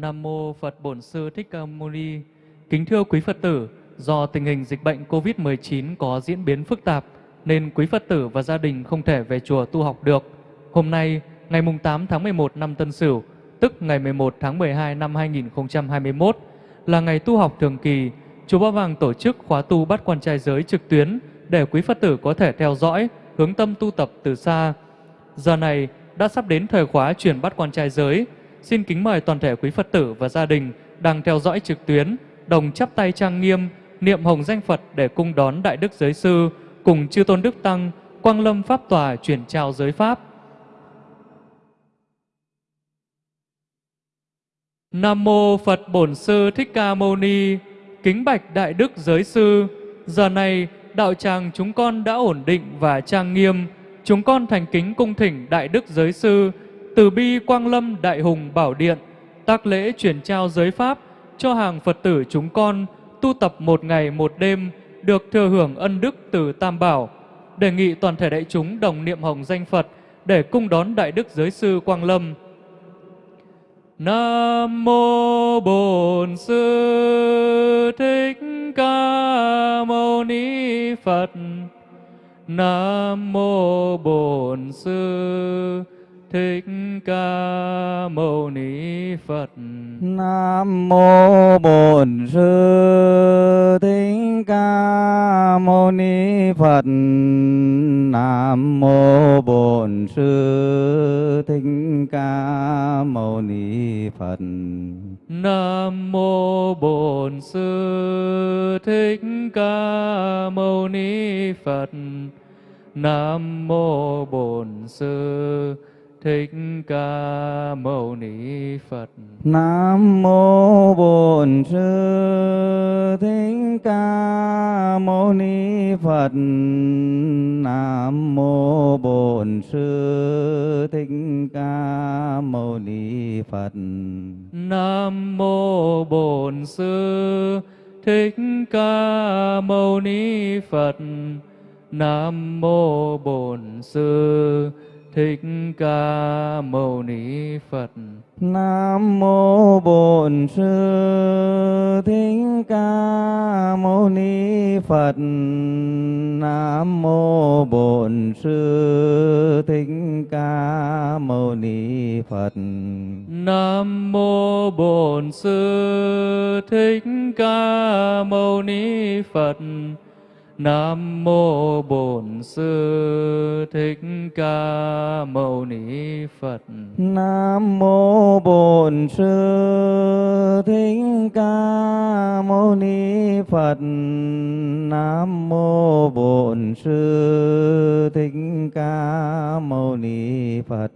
Nam mô Phật Bổn Sư Thích Ca Mâu Ni. Kính thưa quý Phật tử, do tình hình dịch bệnh COVID-19 có diễn biến phức tạp nên quý Phật tử và gia đình không thể về chùa tu học được. Hôm nay, ngày 8 tháng 11 năm Tân Sửu, tức ngày 11 tháng 12 năm 2021, là ngày tu học thường kỳ, chùa Ba Vàng tổ chức khóa tu bắt quan trai giới trực tuyến để quý Phật tử có thể theo dõi, hướng tâm tu tập từ xa. Giờ này đã sắp đến thời khóa chuyển bắt quan trai giới. Xin kính mời toàn thể quý Phật tử và gia đình đang theo dõi trực tuyến, đồng chắp tay trang nghiêm, niệm hồng danh Phật để cung đón Đại Đức Giới Sư cùng Chư Tôn Đức Tăng, Quang Lâm Pháp Tòa chuyển trao giới Pháp. Nam Mô Phật Bổn Sư Thích Ca Mâu Ni Kính bạch Đại Đức Giới Sư Giờ này đạo tràng chúng con đã ổn định và trang nghiêm Chúng con thành kính cung thỉnh Đại Đức Giới Sư từ bi Quang Lâm Đại Hùng Bảo Điện, tác lễ chuyển trao giới Pháp cho hàng Phật tử chúng con tu tập một ngày một đêm, được thừa hưởng ân đức từ Tam Bảo. Đề nghị toàn thể đại chúng đồng niệm hồng danh Phật để cung đón Đại Đức Giới Sư Quang Lâm. Nam mô Bổn Sư Thích Ca Mâu Ni Phật. Nam mô Bổn Sư Thích Ca Mâu Ni Phật. Nam mô Bổn Sư Thích Ca Mâu Ni Phật. Nam mô Bổn Sư Thích Ca Mâu Ni Phật. Nam mô Bổn Sư Thích Ca Mâu Ni Phật. Nam mô Bổn Sư Thích Ca Mâu Ni Phật. Nam mô Bổn Sư Thích Ca Mâu Ni Phật. Nam mô Bổn Sư Thích Ca Mâu Ni Phật. Nam mô Bổn Sư Thích Ca Mâu Ni Phật. Nam mô Bổn Sư Thích Ca Mâu Ni Phật. Nam mô Bổn Sư Thích Ca Mâu Ni Phật. Nam mô Bổn Sư Thích Ca Mâu Ni Phật. Nam mô Bổn Sư Thích Ca Mâu Ni Phật. Nam mô Bổn Sư Thích Ca Mâu Ni Phật. Nam mô Bổn Sư Thích Ca Mâu Ni Phật. Nam mô Bổn Sư Thích Ca Mâu Ni Phật.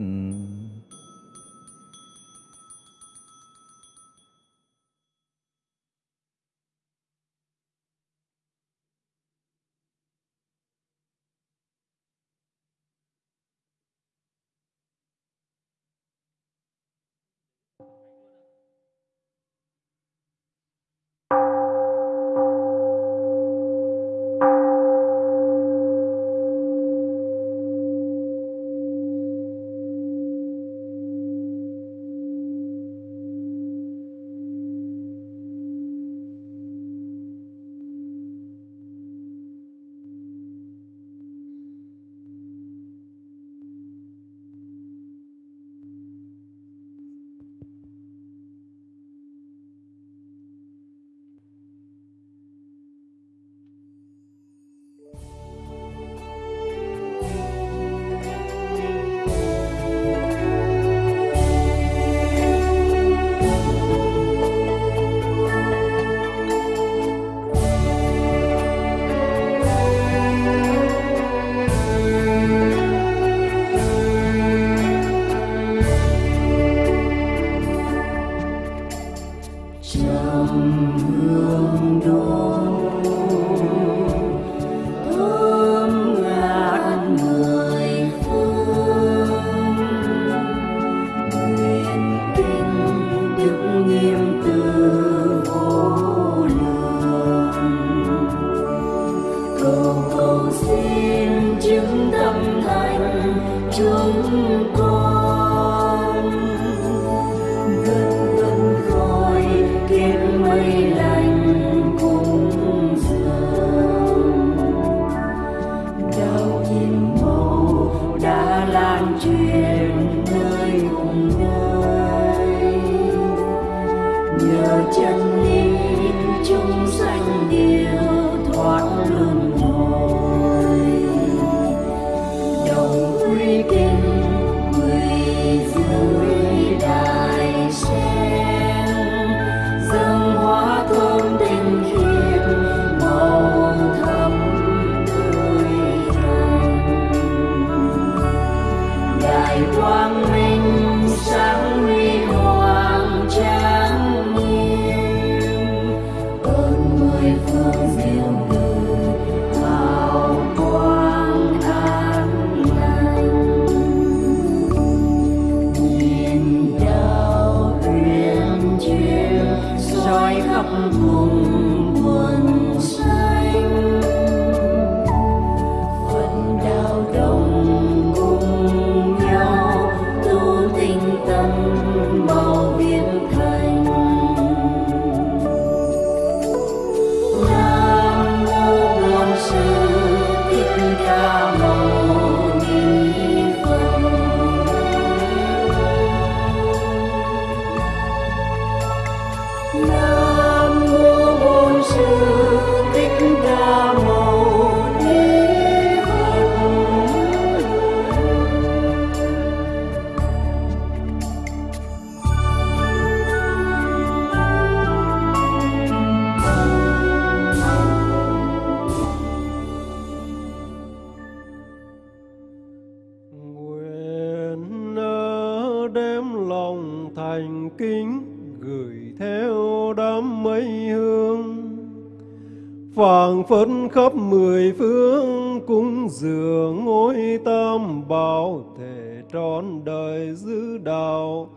Khắp mười phương cung dường ngôi tam bảo thể trọn đời giữ đạo.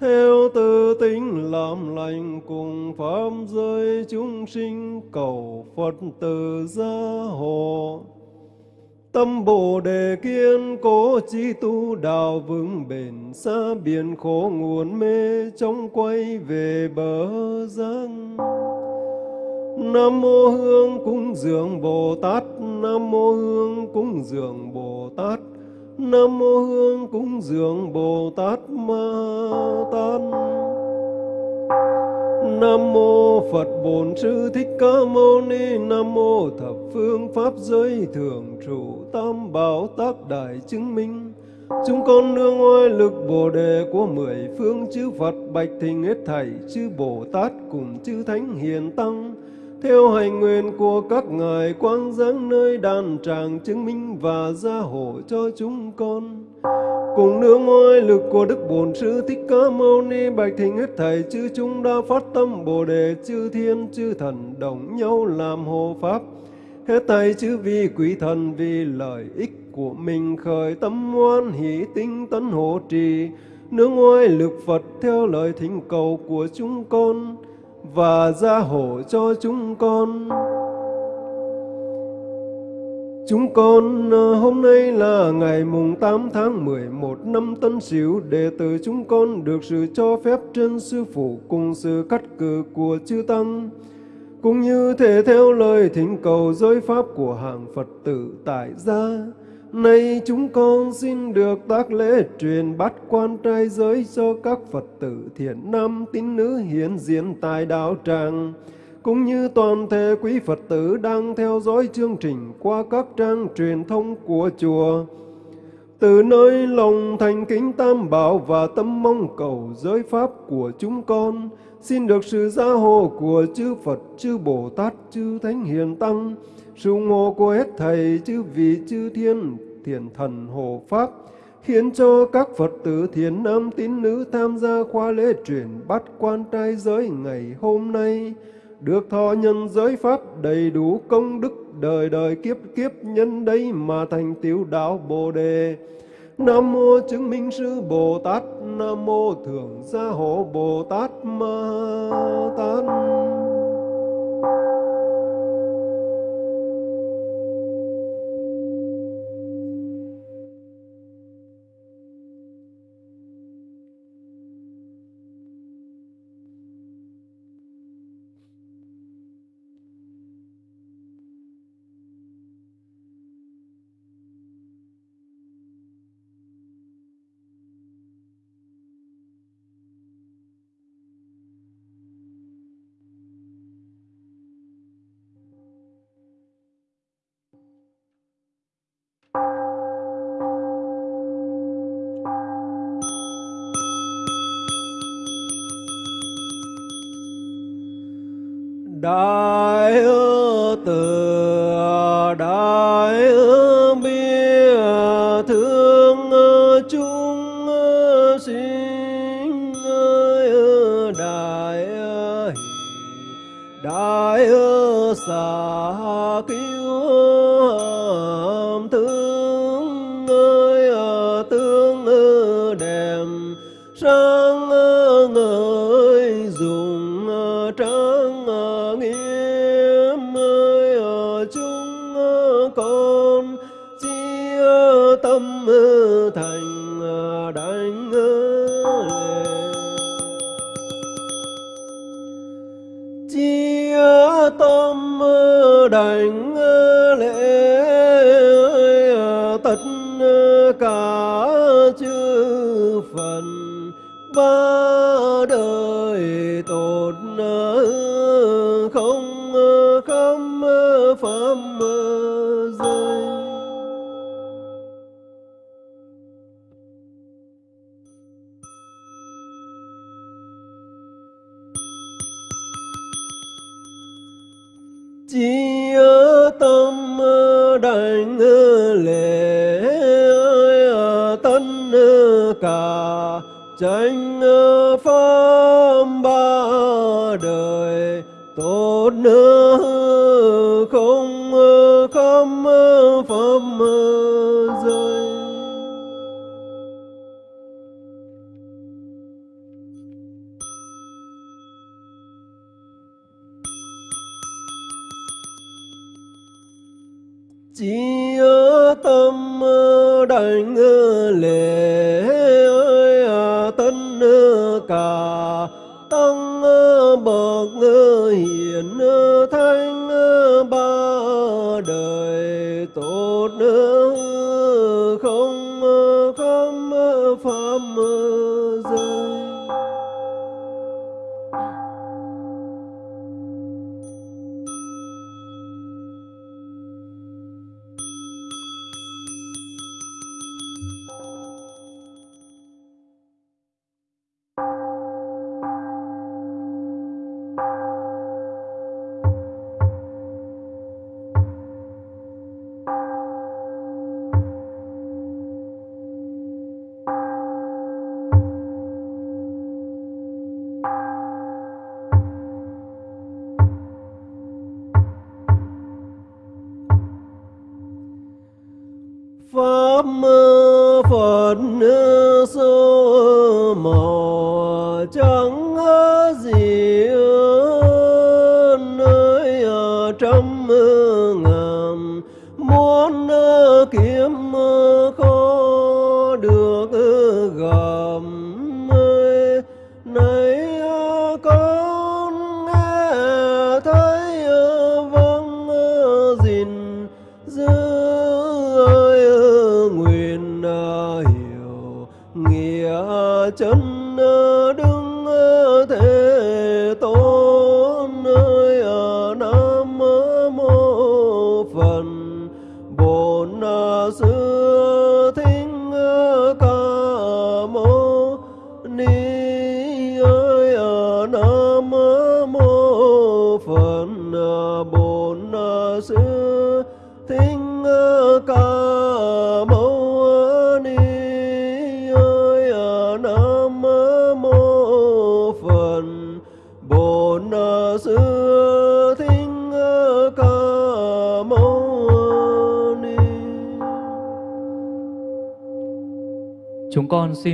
Theo tư tính làm lành cùng pháp giới chúng sinh, cầu Phật từ gia hộ. Tâm Bồ Đề kiên cố chi tu đạo vững bền xa biển khổ nguồn mê trong quay về bờ giang. Nam mô Hương cúng dường Bồ Tát, Nam mô Hương cúng dường Bồ Tát, Nam mô Hương cúng dường Bồ Tát Ma Tát. Nam mô Phật Bổn Sư Thích Ca Mâu Ni. Nam mô Thập Phương Pháp Giới Thường Trụ Tam Bảo Tác Đại Chứng Minh. Chúng con nương oai lực Bồ Đề của mười phương chư Phật bạch thình hết thảy chư Bồ Tát cùng chư Thánh Hiền Tăng theo hành nguyện của các ngài, quang giáng nơi đàn tràng chứng minh và gia hộ cho chúng con. Cùng nương ngoài lực của đức bổn sư thích ca mâu ni bạch thỉnh hết thảy chư chúng đã phát tâm bồ đề, chư thiên, chư thần đồng nhau làm hộ pháp. Hết thảy chư vi quý thần vì lợi ích của mình khởi tâm hoan hỷ tinh tấn hộ trì. Nương ngoài lực phật theo lời thỉnh cầu của chúng con và gia hộ cho chúng con Chúng con ờ, hôm nay là ngày mùng 8 tháng 11 năm Tân Sửu, đệ tử chúng con được sự cho phép trên sư phụ cùng sự cắt cử của chư tăng, cũng như thể theo lời thỉnh cầu giới pháp của hàng Phật tử tại gia. Nay chúng con xin được tác lễ truyền bát quan trai giới cho các Phật tử thiện nam tín nữ hiện diện tại đạo tràng cũng như toàn thể quý Phật tử đang theo dõi chương trình qua các trang truyền thông của chùa. Từ nơi lòng thành kính tam bảo và tâm mong cầu giới pháp của chúng con, xin được sự gia hộ của chư Phật, chư Bồ Tát, chư Thánh Hiền Tăng, sự ngộ của hết Thầy, chư vị, chư Thiên, Thiền Thần Hộ Pháp, khiến cho các Phật tử thiền nam tín nữ tham gia khóa lễ truyền bắt quan trai giới ngày hôm nay, được thọ nhân giới pháp đầy đủ công đức đời đời kiếp kiếp nhân đây mà thành tiểu đạo Bồ đề. Nam mô chứng minh sư Bồ Tát, Nam mô thượng gia hộ Bồ Tát Ma Tát.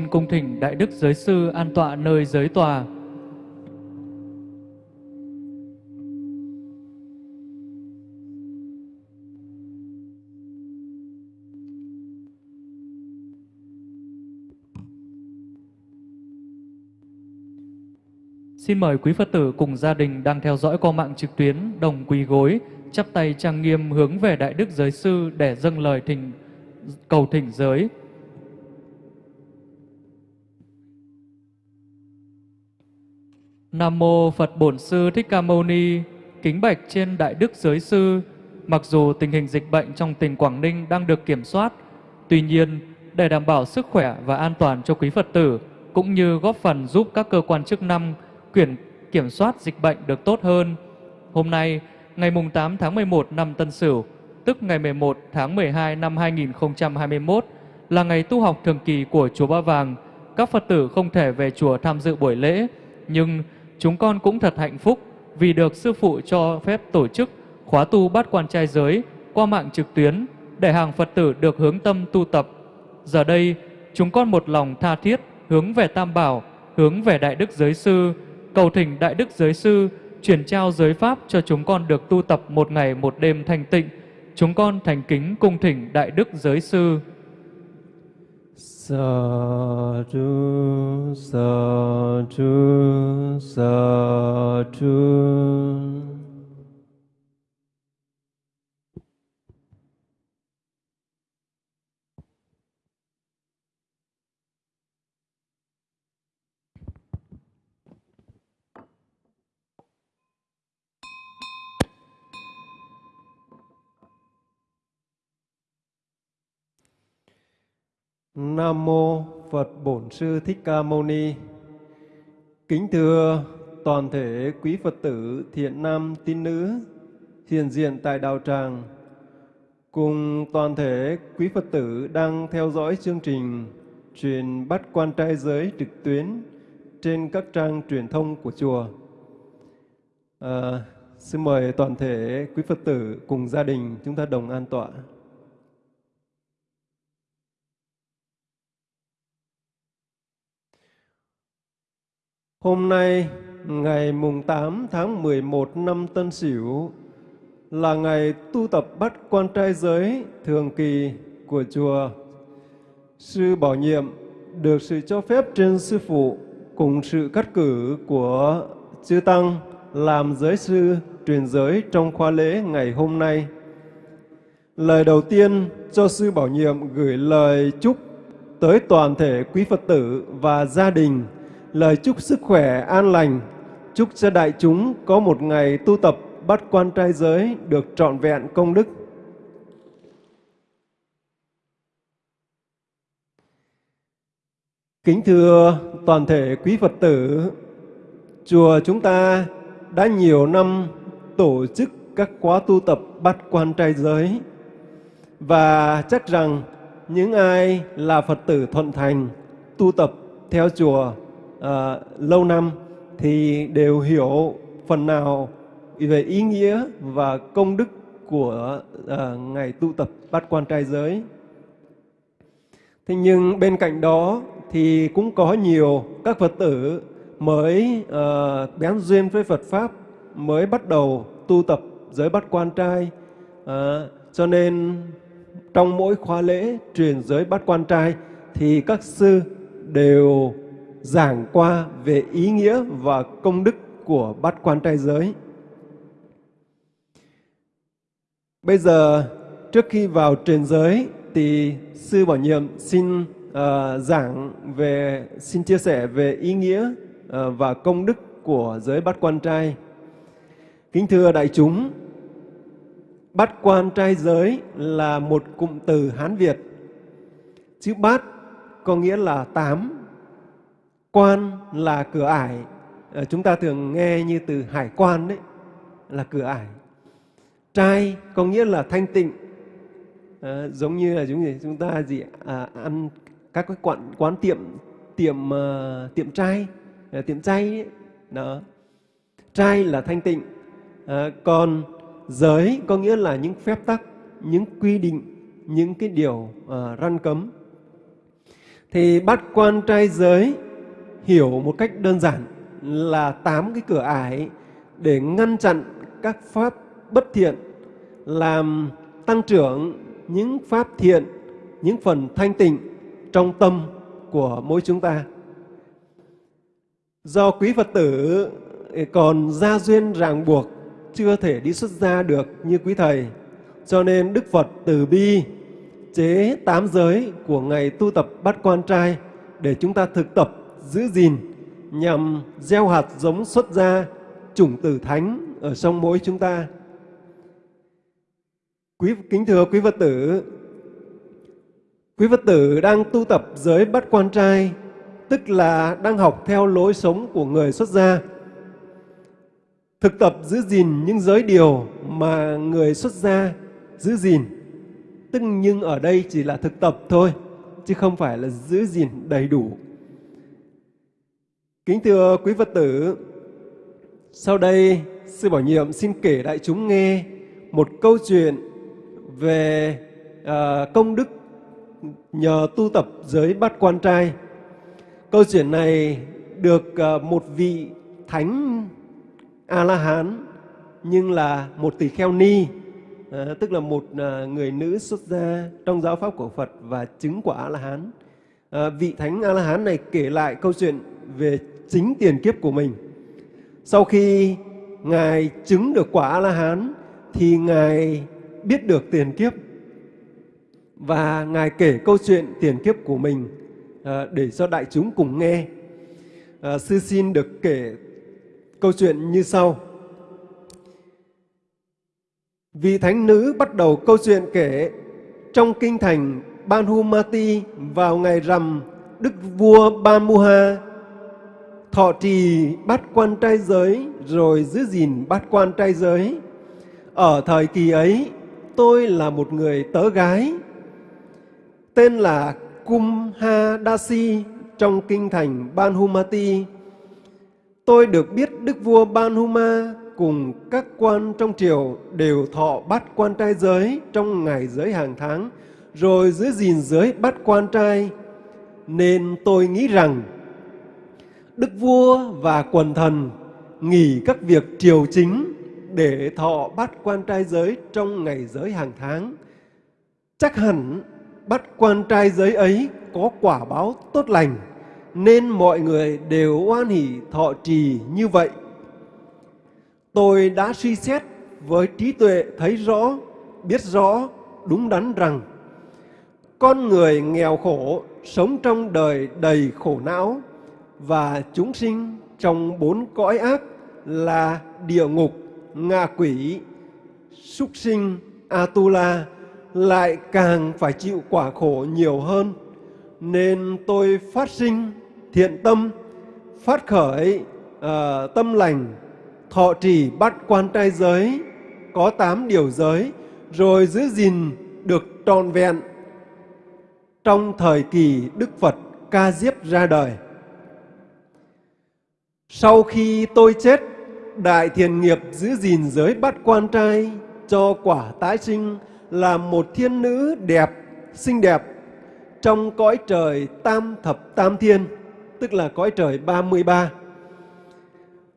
Xin cung thỉnh Đại Đức Giới Sư an tọa nơi giới tòa. Xin mời quý Phật tử cùng gia đình đang theo dõi qua mạng trực tuyến đồng quỳ gối, chắp tay trang nghiêm hướng về Đại Đức Giới Sư để dâng lời thỉnh cầu thỉnh giới. Nam mô Phật Bổn Sư Thích Ca Mâu Ni. Kính bạch trên Đại Đức Giới Sư, mặc dù tình hình dịch bệnh trong tỉnh Quảng Ninh đang được kiểm soát, tuy nhiên để đảm bảo sức khỏe và an toàn cho quý Phật tử cũng như góp phần giúp các cơ quan chức năng kiểm kiểm soát dịch bệnh được tốt hơn, Hôm nay, ngày 8 tháng 11 năm Tân Sửu, tức ngày 11 tháng 12 năm 2021, là ngày tu học thường kỳ của Chùa Ba Vàng. Các Phật tử không thể về chùa tham dự buổi lễ, nhưng chúng con cũng thật hạnh phúc vì được Sư Phụ cho phép tổ chức khóa tu bát quan trai giới qua mạng trực tuyến để hàng Phật tử được hướng tâm tu tập. Giờ đây, chúng con một lòng tha thiết hướng về Tam Bảo, hướng về Đại Đức Giới Sư, cầu thỉnh Đại Đức Giới Sư chuyển trao giới Pháp cho chúng con được tu tập một ngày một đêm thanh tịnh. Chúng con thành kính cung thỉnh Đại Đức Giới Sư. Sa du sa du Nam mô Phật Bổn Sư Thích Ca Mâu Ni. Kính thưa toàn thể quý Phật tử thiện nam tín nữ hiện diện tại đạo tràng cùng toàn thể quý Phật tử đang theo dõi chương trình truyền bắt quan trai giới trực tuyến trên các trang truyền thông của chùa. À, xin mời toàn thể quý Phật tử cùng gia đình chúng ta đồng an tọa. Hôm nay, ngày mùng 8 tháng 11 năm Tân Sửu là ngày tu tập bắt quan trai giới thường kỳ của chùa. Sư Bảo Nhiệm được sự cho phép trên Sư Phụ cùng sự cắt cử của Chư Tăng làm giới sư truyền giới trong khóa lễ ngày hôm nay. Lời đầu tiên cho Sư Bảo Nhiệm gửi lời chúc tới toàn thể quý Phật tử và gia đình lời chúc sức khỏe an lành, chúc cho đại chúng có một ngày tu tập bắt quan trai giới được trọn vẹn công đức. Kính thưa toàn thể quý Phật tử, chùa chúng ta đã nhiều năm tổ chức các khóa tu tập bắt quan trai giới và chắc rằng những ai là Phật tử thuận thành tu tập theo chùa à, lâu năm thì đều hiểu phần nào về ý nghĩa và công đức của ờ, à, ngày tu tập bát quan trai giới. Thế nhưng bên cạnh đó thì cũng có nhiều các Phật tử mới à, bén duyên với Phật Pháp, mới bắt đầu tu tập giới bát quan trai. À, cho nên trong mỗi khóa lễ truyền giới bát quan trai thì các sư đều giảng qua về ý nghĩa và công đức của bát quan trai giới. Bây giờ, trước khi vào truyền giới, thì Sư Bảo Nhiệm xin uh, giảng về, xin chia sẻ về ý nghĩa uh, và công đức của giới bát quan trai. Kính thưa đại chúng, bát quan trai giới là một cụm từ Hán Việt. Chữ bát có nghĩa là tám Quan là cửa ải, à, chúng ta thường nghe như từ hải quan đấy, là cửa ải. Trai có nghĩa là thanh tịnh, à, giống như là chúng gì chúng ta gì à, ăn các cái quán quán tiệm tiệm uh, tiệm trai uh, tiệm chay ấy. đó. Trai là thanh tịnh. À, còn giới có nghĩa là những phép tắc những quy định những cái điều uh, răn cấm. Thì bắt quan trai giới hiểu một cách đơn giản là tám cái cửa ải để ngăn chặn các pháp bất thiện, làm tăng trưởng những pháp thiện, những phần thanh tịnh trong tâm của mỗi chúng ta. Do quý Phật tử còn gia duyên ràng buộc, chưa thể đi xuất gia được như quý Thầy, cho nên Đức Phật từ bi chế tám giới của ngày tu tập bắt quan trai để chúng ta thực tập giữ gìn nhằm gieo hạt giống xuất ra chủng tử thánh ở trong mỗi chúng ta. Quý kính thưa quý Phật tử, quý Phật tử đang tu tập giới bắt quan trai, tức là đang học theo lối sống của người xuất gia. thực tập giữ gìn những giới điều mà người xuất gia giữ gìn. Tức nhưng ở đây chỉ là thực tập thôi, chứ không phải là giữ gìn đầy đủ. Kính thưa quý Phật tử, sau đây Sư Bảo Nhiệm xin kể đại chúng nghe một câu chuyện về à, công đức nhờ tu tập giới bát quan trai. Câu chuyện này được à, một vị thánh A-la-hán nhưng là một tỷ kheo ni, à, tức là một à, người nữ xuất gia trong giáo pháp của Phật và chứng quả A-la-hán. À, vị thánh A-la-hán này kể lại câu chuyện về chính tiền kiếp của mình. Sau khi Ngài chứng được quả A-la-hán thì Ngài biết được tiền kiếp và Ngài kể câu chuyện tiền kiếp của mình à, để cho đại chúng cùng nghe. À, sư xin được kể câu chuyện như sau. Vị thánh nữ bắt đầu câu chuyện kể trong kinh thành Banhumati vào ngày rằm Đức vua Bamuha thọ trì bát quan trai giới rồi giữ gìn bát quan trai giới. Ở thời kỳ ấy, tôi là một người tớ gái tên là Kumha Dasi trong kinh thành Banhumati Tôi được biết Đức vua Banhuma cùng các quan trong triều đều thọ bắt quan trai giới trong ngày giới hàng tháng, rồi giữ gìn giới bắt quan trai. Nên tôi nghĩ rằng Đức vua và quần thần nghỉ các việc triều chính để thọ bắt quan trai giới trong ngày giới hàng tháng. Chắc hẳn bắt quan trai giới ấy có quả báo tốt lành nên mọi người đều oan hỷ thọ trì như vậy. Tôi đã suy xét với trí tuệ thấy rõ, biết rõ, đúng đắn rằng con người nghèo khổ sống trong đời đầy khổ não và chúng sinh trong bốn cõi ác là địa ngục, ngạ quỷ, súc sinh, Atula lại càng phải chịu quả khổ nhiều hơn. Nên tôi phát sinh thiện tâm, phát khởi uh, tâm lành, thọ trì bắt quan trai giới, có tám điều giới, rồi giữ gìn được trọn vẹn trong thời kỳ Đức Phật Ca Diếp ra đời. Sau khi tôi chết, Đại Thiền Nghiệp giữ gìn giới bắt quan trai cho quả tái sinh là một thiên nữ đẹp, xinh đẹp trong cõi trời tam thập tam thiên tức là cõi trời 33.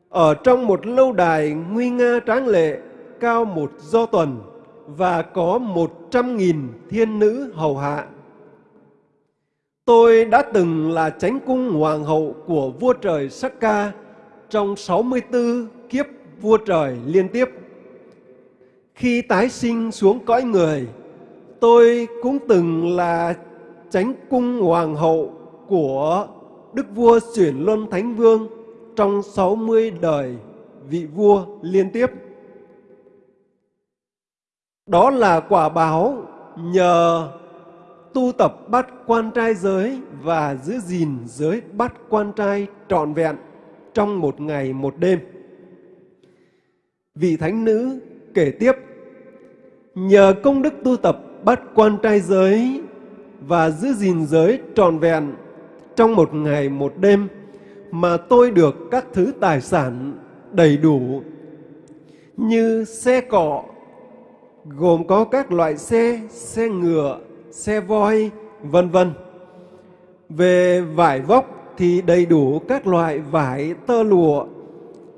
Ở trong một lâu đài nguy nga tráng lệ, cao một do tuần và có một trăm nghìn thiên nữ hầu hạ. Tôi đã từng là chánh cung hoàng hậu của vua trời Sakka trong 64 kiếp vua trời liên tiếp. Khi tái sinh xuống cõi người, tôi cũng từng là chánh cung hoàng hậu của Đức vua chuyển luân Thánh Vương trong 60 đời vị vua liên tiếp. Đó là quả báo nhờ tu tập bắt quan trai giới và giữ gìn giới bắt quan trai trọn vẹn trong một ngày một đêm. Vị thánh nữ kể tiếp, nhờ công đức tu tập bắt quan trai giới và giữ gìn giới trọn vẹn trong một ngày một đêm mà tôi được các thứ tài sản đầy đủ như xe cọ gồm có các loại xe, xe ngựa, xe voi, vân vân. Về vải vóc thì đầy đủ các loại vải tơ lụa,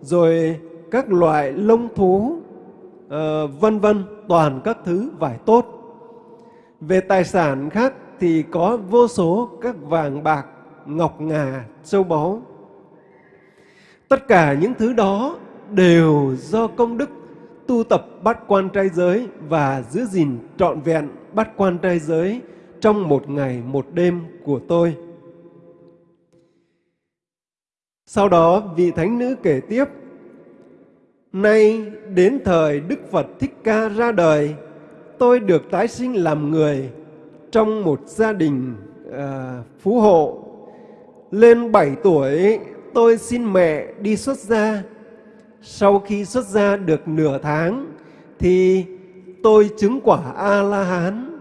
rồi các loại lông thú, uh, vân vân, toàn các thứ vải tốt. Về tài sản khác thì có vô số các vàng bạc, ngọc ngà, châu báu. Tất cả những thứ đó đều do công đức tu tập bắt quan trai giới và giữ gìn trọn vẹn bắt quan trai giới trong một ngày một đêm của tôi. Sau đó vị thánh nữ kể tiếp, Nay đến thời Đức Phật Thích Ca ra đời, tôi được tái sinh làm người trong một gia đình à, phú hộ lên 7 tuổi, tôi xin mẹ đi xuất gia. sau khi xuất gia được nửa tháng thì tôi chứng quả a la hán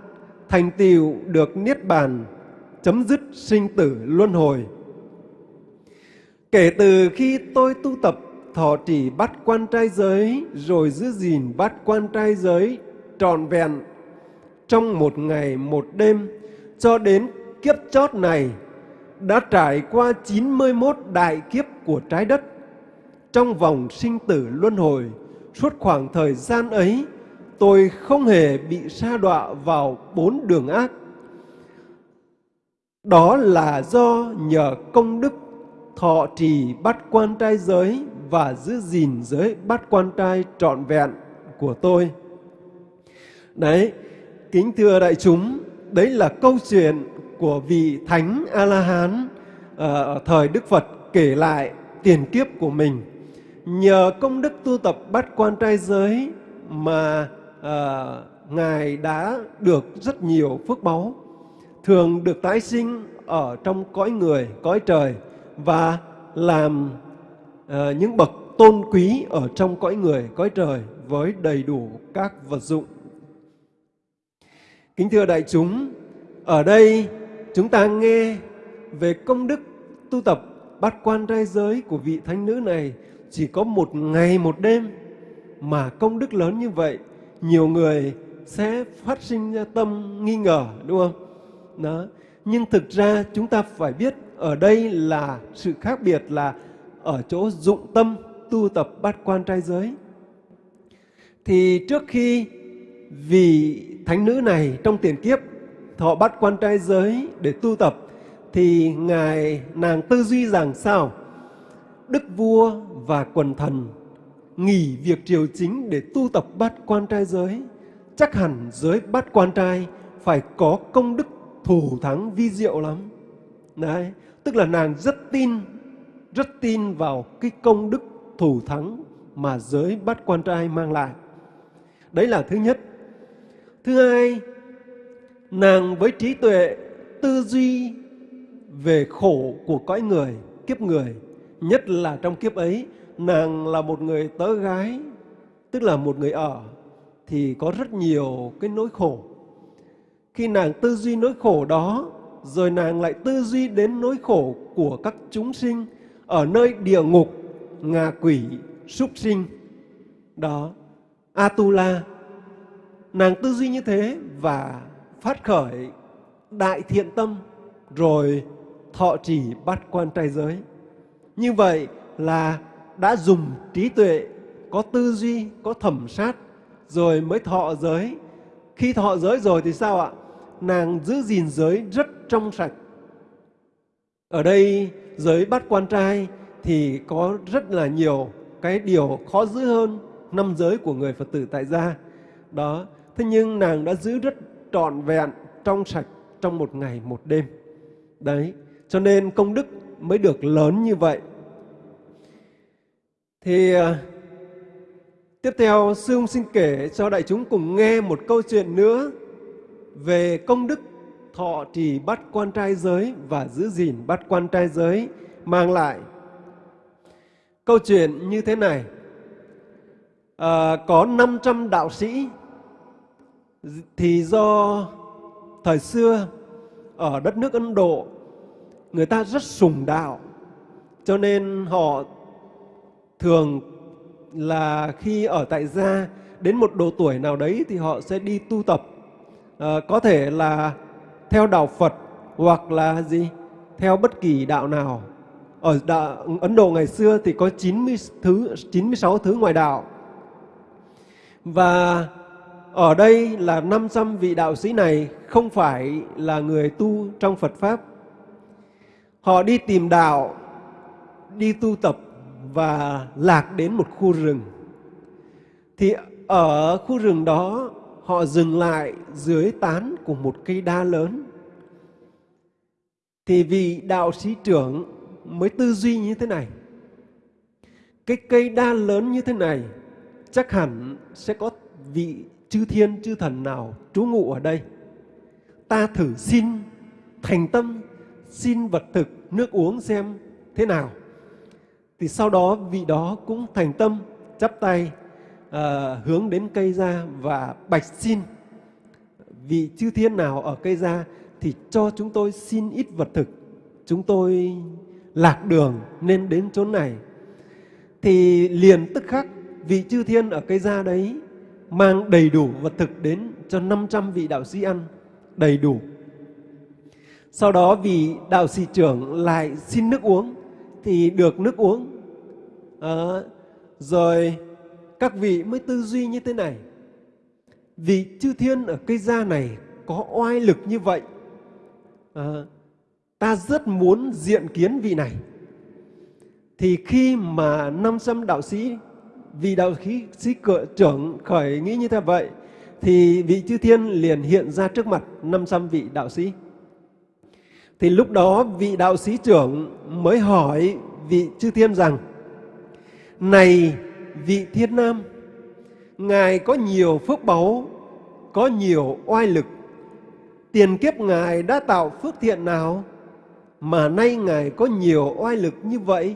thành tựu được niết bàn, chấm dứt sinh tử luân hồi. Kể từ khi tôi tu tập, thọ trì bắt quan trai giới, rồi giữ gìn bắt quan trai giới trọn vẹn, trong một ngày một đêm, cho đến kiếp chót này, đã trải qua 91 đại kiếp của trái đất. Trong vòng sinh tử luân hồi, suốt khoảng thời gian ấy tôi không hề bị sa đọa vào bốn đường ác đó là do nhờ công đức thọ trì bắt quan trai giới và giữ gìn giới bắt quan trai trọn vẹn của tôi. Đấy, kính thưa đại chúng, đấy là câu chuyện của vị Thánh A-la-hán ở thời Đức Phật kể lại tiền kiếp của mình. Nhờ công đức tu tập bắt quan trai giới mà à, Ngài đã được rất nhiều phước báu, thường được tái sinh ở trong cõi người, cõi trời và làm à, những bậc tôn quý ở trong cõi người, cõi trời với đầy đủ các vật dụng. Kính thưa đại chúng, ở đây chúng ta nghe về công đức tu tập bát quan trai giới của vị thánh nữ này chỉ có một ngày một đêm mà công đức lớn như vậy nhiều người sẽ phát sinh ra tâm nghi ngờ, đúng không? Đó. Nhưng thực ra chúng ta phải biết ở đây là sự khác biệt là ở chỗ dụng tâm tu tập bát quan trai giới. Thì trước khi vì thánh nữ này trong tiền kiếp thọ bắt quan trai giới để tu tập, thì ngài nàng tư duy rằng sao đức vua và quần thần nghỉ việc triều chính để tu tập bát quan trai giới. Chắc hẳn giới bát quan trai phải có công đức thủ thắng vi diệu lắm. Đấy, tức là nàng rất tin rất tin vào cái công đức thủ thắng mà giới bát quan trai mang lại. Đấy là thứ nhất. Thứ hai, nàng với trí tuệ, tư duy về khổ của cõi người, kiếp người, nhất là trong kiếp ấy nàng là một người tớ gái, tức là một người ở, thì có rất nhiều cái nỗi khổ. Khi nàng tư duy nỗi khổ đó, rồi nàng lại tư duy đến nỗi khổ của các chúng sinh ở nơi địa ngục, ngạ quỷ, súc sinh. Đó, atula. Nàng tư duy như thế và phát khởi đại thiện tâm, rồi thọ trì bắt quan trai giới. Như vậy là đã dùng trí tuệ, có tư duy, có thẩm sát, rồi mới thọ giới. Khi thọ giới rồi thì sao ạ? Nàng giữ gìn giới rất trong sạch. Ở đây, giới bắt quan trai thì có rất là nhiều cái điều khó giữ hơn năm giới của người Phật tử tại gia. Đó, thế nhưng nàng đã giữ rất trọn vẹn, trong sạch trong một ngày, một đêm. Đấy, cho nên công đức mới được lớn như vậy thì ờ, tiếp theo sư ông xin kể cho đại chúng cùng nghe một câu chuyện nữa về công đức thọ trì bắt quan trai giới và giữ gìn bắt quan trai giới mang lại. Câu chuyện như thế này, à, có 500 đạo sĩ thì do thời xưa ở đất nước Ấn Độ người ta rất sùng đạo cho nên họ thường là khi ở tại gia đến một độ tuổi nào đấy thì họ sẽ đi tu tập. À, có thể là theo đạo Phật hoặc là gì theo bất kỳ đạo nào. Ở đạo, Ấn Độ ngày xưa thì có 90 thứ 96 thứ ngoại đạo. Và ở đây là 500 vị đạo sĩ này không phải là người tu trong Phật Pháp. Họ đi tìm đạo, đi tu tập và lạc đến một khu rừng. Thì ở khu rừng đó họ dừng lại dưới tán của một cây đa lớn. Thì vị đạo sĩ trưởng mới tư duy như thế này. Cái cây đa lớn như thế này chắc hẳn sẽ có vị chư thiên chư thần nào trú ngụ ở đây. Ta thử xin thành tâm, xin vật thực, nước uống xem thế nào thì sau đó vị đó cũng thành tâm chắp tay à, hướng đến cây ra và bạch xin vị chư thiên nào ở cây ra thì cho chúng tôi xin ít vật thực. Chúng tôi lạc đường nên đến chỗ này. Thì liền tức khắc vị chư thiên ở cây ra đấy mang đầy đủ vật thực đến cho 500 vị đạo sĩ ăn đầy đủ. Sau đó vị đạo sĩ trưởng lại xin nước uống thì được nước uống. À, rồi các vị mới tư duy như thế này. Vị chư thiên ở cây gia này có oai lực như vậy. À, ta rất muốn diện kiến vị này. Thì khi mà 500 đạo sĩ, vị đạo sĩ, sĩ trưởng khởi nghĩ như thế vậy, thì vị chư thiên liền hiện ra trước mặt 500 vị đạo sĩ. Thì lúc đó vị đạo sĩ trưởng mới hỏi vị chư thiên rằng, Này vị thiên nam, Ngài có nhiều phước báu, có nhiều oai lực. Tiền kiếp Ngài đã tạo phước thiện nào mà nay Ngài có nhiều oai lực như vậy?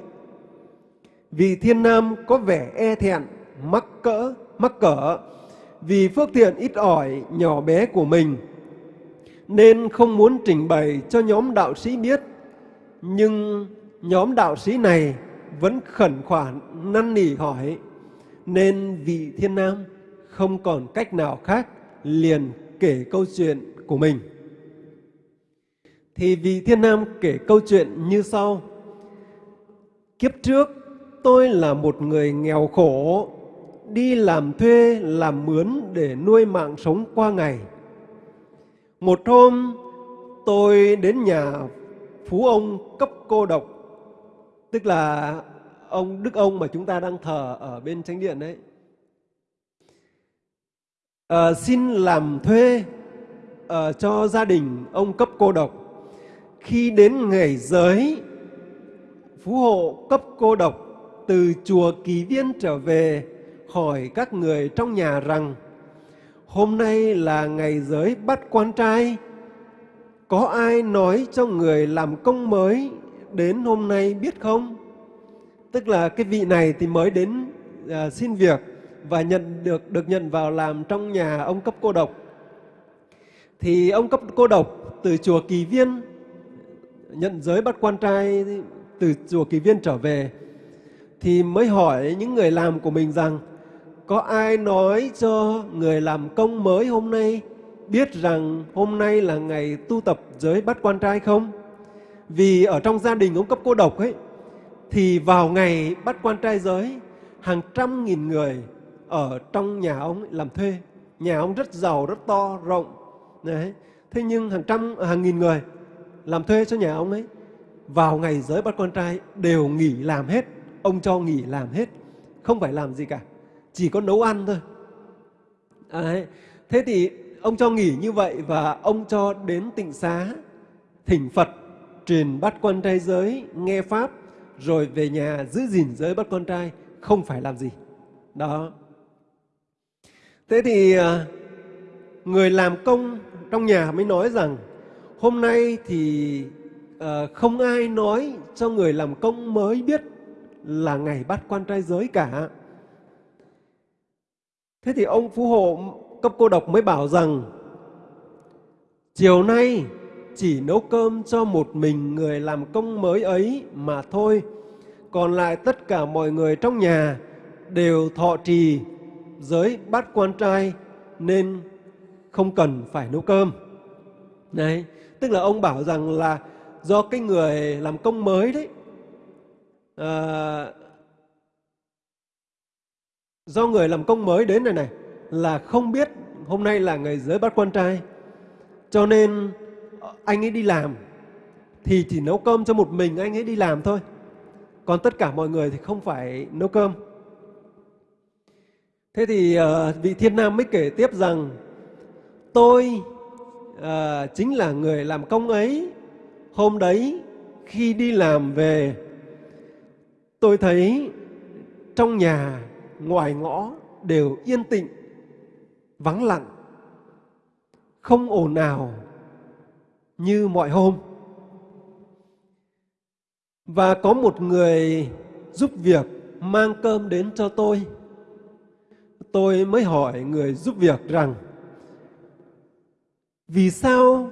Vì thiên nam có vẻ e thẹn, mắc cỡ, mắc cỡ, vì phước thiện ít ỏi, nhỏ bé của mình, nên không muốn trình bày cho nhóm đạo sĩ biết. Nhưng nhóm đạo sĩ này vẫn khẩn khoản năn nỉ hỏi, nên vị thiên nam không còn cách nào khác liền kể câu chuyện của mình. Thì vị thiên nam kể câu chuyện như sau. Kiếp trước tôi là một người nghèo khổ, đi làm thuê, làm mướn để nuôi mạng sống qua ngày. Một hôm tôi đến nhà phú ông cấp cô độc, tức là ông Đức ông mà chúng ta đang thờ ở bên chánh điện đấy. À, xin làm thuê à, cho gia đình ông cấp cô độc. Khi đến ngày giới, phú hộ cấp cô độc từ chùa Kỳ Viên trở về hỏi các người trong nhà rằng hôm nay là ngày giới bắt quan trai. Có ai nói cho người làm công mới đến hôm nay biết không? Tức là cái vị này thì mới đến à, xin việc và nhận được được nhận vào làm trong nhà ông cấp cô độc. Thì ông cấp cô độc từ chùa Kỳ Viên nhận giới bắt quan trai từ chùa Kỳ Viên trở về thì mới hỏi những người làm của mình rằng có ai nói cho người làm công mới hôm nay biết rằng hôm nay là ngày tu tập giới bắt quan trai không? Vì ở trong gia đình ông cấp cô độc ấy thì vào ngày bắt quan trai giới hàng trăm nghìn người ở trong nhà ông làm thuê. Nhà ông rất giàu, rất to, rộng. Đấy. Thế nhưng hàng trăm, hàng nghìn người làm thuê cho nhà ông ấy vào ngày giới bắt quan trai đều nghỉ làm hết. Ông cho nghỉ làm hết. Không phải làm gì cả. Chỉ có nấu ăn thôi. Đấy. Thế thì ông cho nghỉ như vậy và ông cho đến tịnh xá thỉnh Phật truyền bắt quan trai giới nghe pháp rồi về nhà giữ gìn giới bắt con trai không phải làm gì đó thế thì à, người làm công trong nhà mới nói rằng hôm nay thì à, không ai nói cho người làm công mới biết là ngày bắt quan trai giới cả thế thì ông phú hộ cấp cô độc mới bảo rằng chiều nay chỉ nấu cơm cho một mình người làm công mới ấy mà thôi. Còn lại tất cả mọi người trong nhà đều thọ trì giới bát quan trai nên không cần phải nấu cơm. Đấy, tức là ông bảo rằng là do cái người làm công mới đấy, à, do người làm công mới đến này này là không biết hôm nay là ngày giới bát quan trai, cho nên ờ, anh ấy đi làm thì chỉ nấu cơm cho một mình anh ấy đi làm thôi. Còn tất cả mọi người thì không phải nấu cơm. Thế thì uh, vị thiên nam mới kể tiếp rằng tôi uh, chính là người làm công ấy. Hôm đấy khi đi làm về tôi thấy trong nhà ngoài ngõ đều yên tĩnh, vắng lặng, không ồn ào như mọi hôm. Và có một người giúp việc mang cơm đến cho tôi tôi mới hỏi người giúp việc rằng vì sao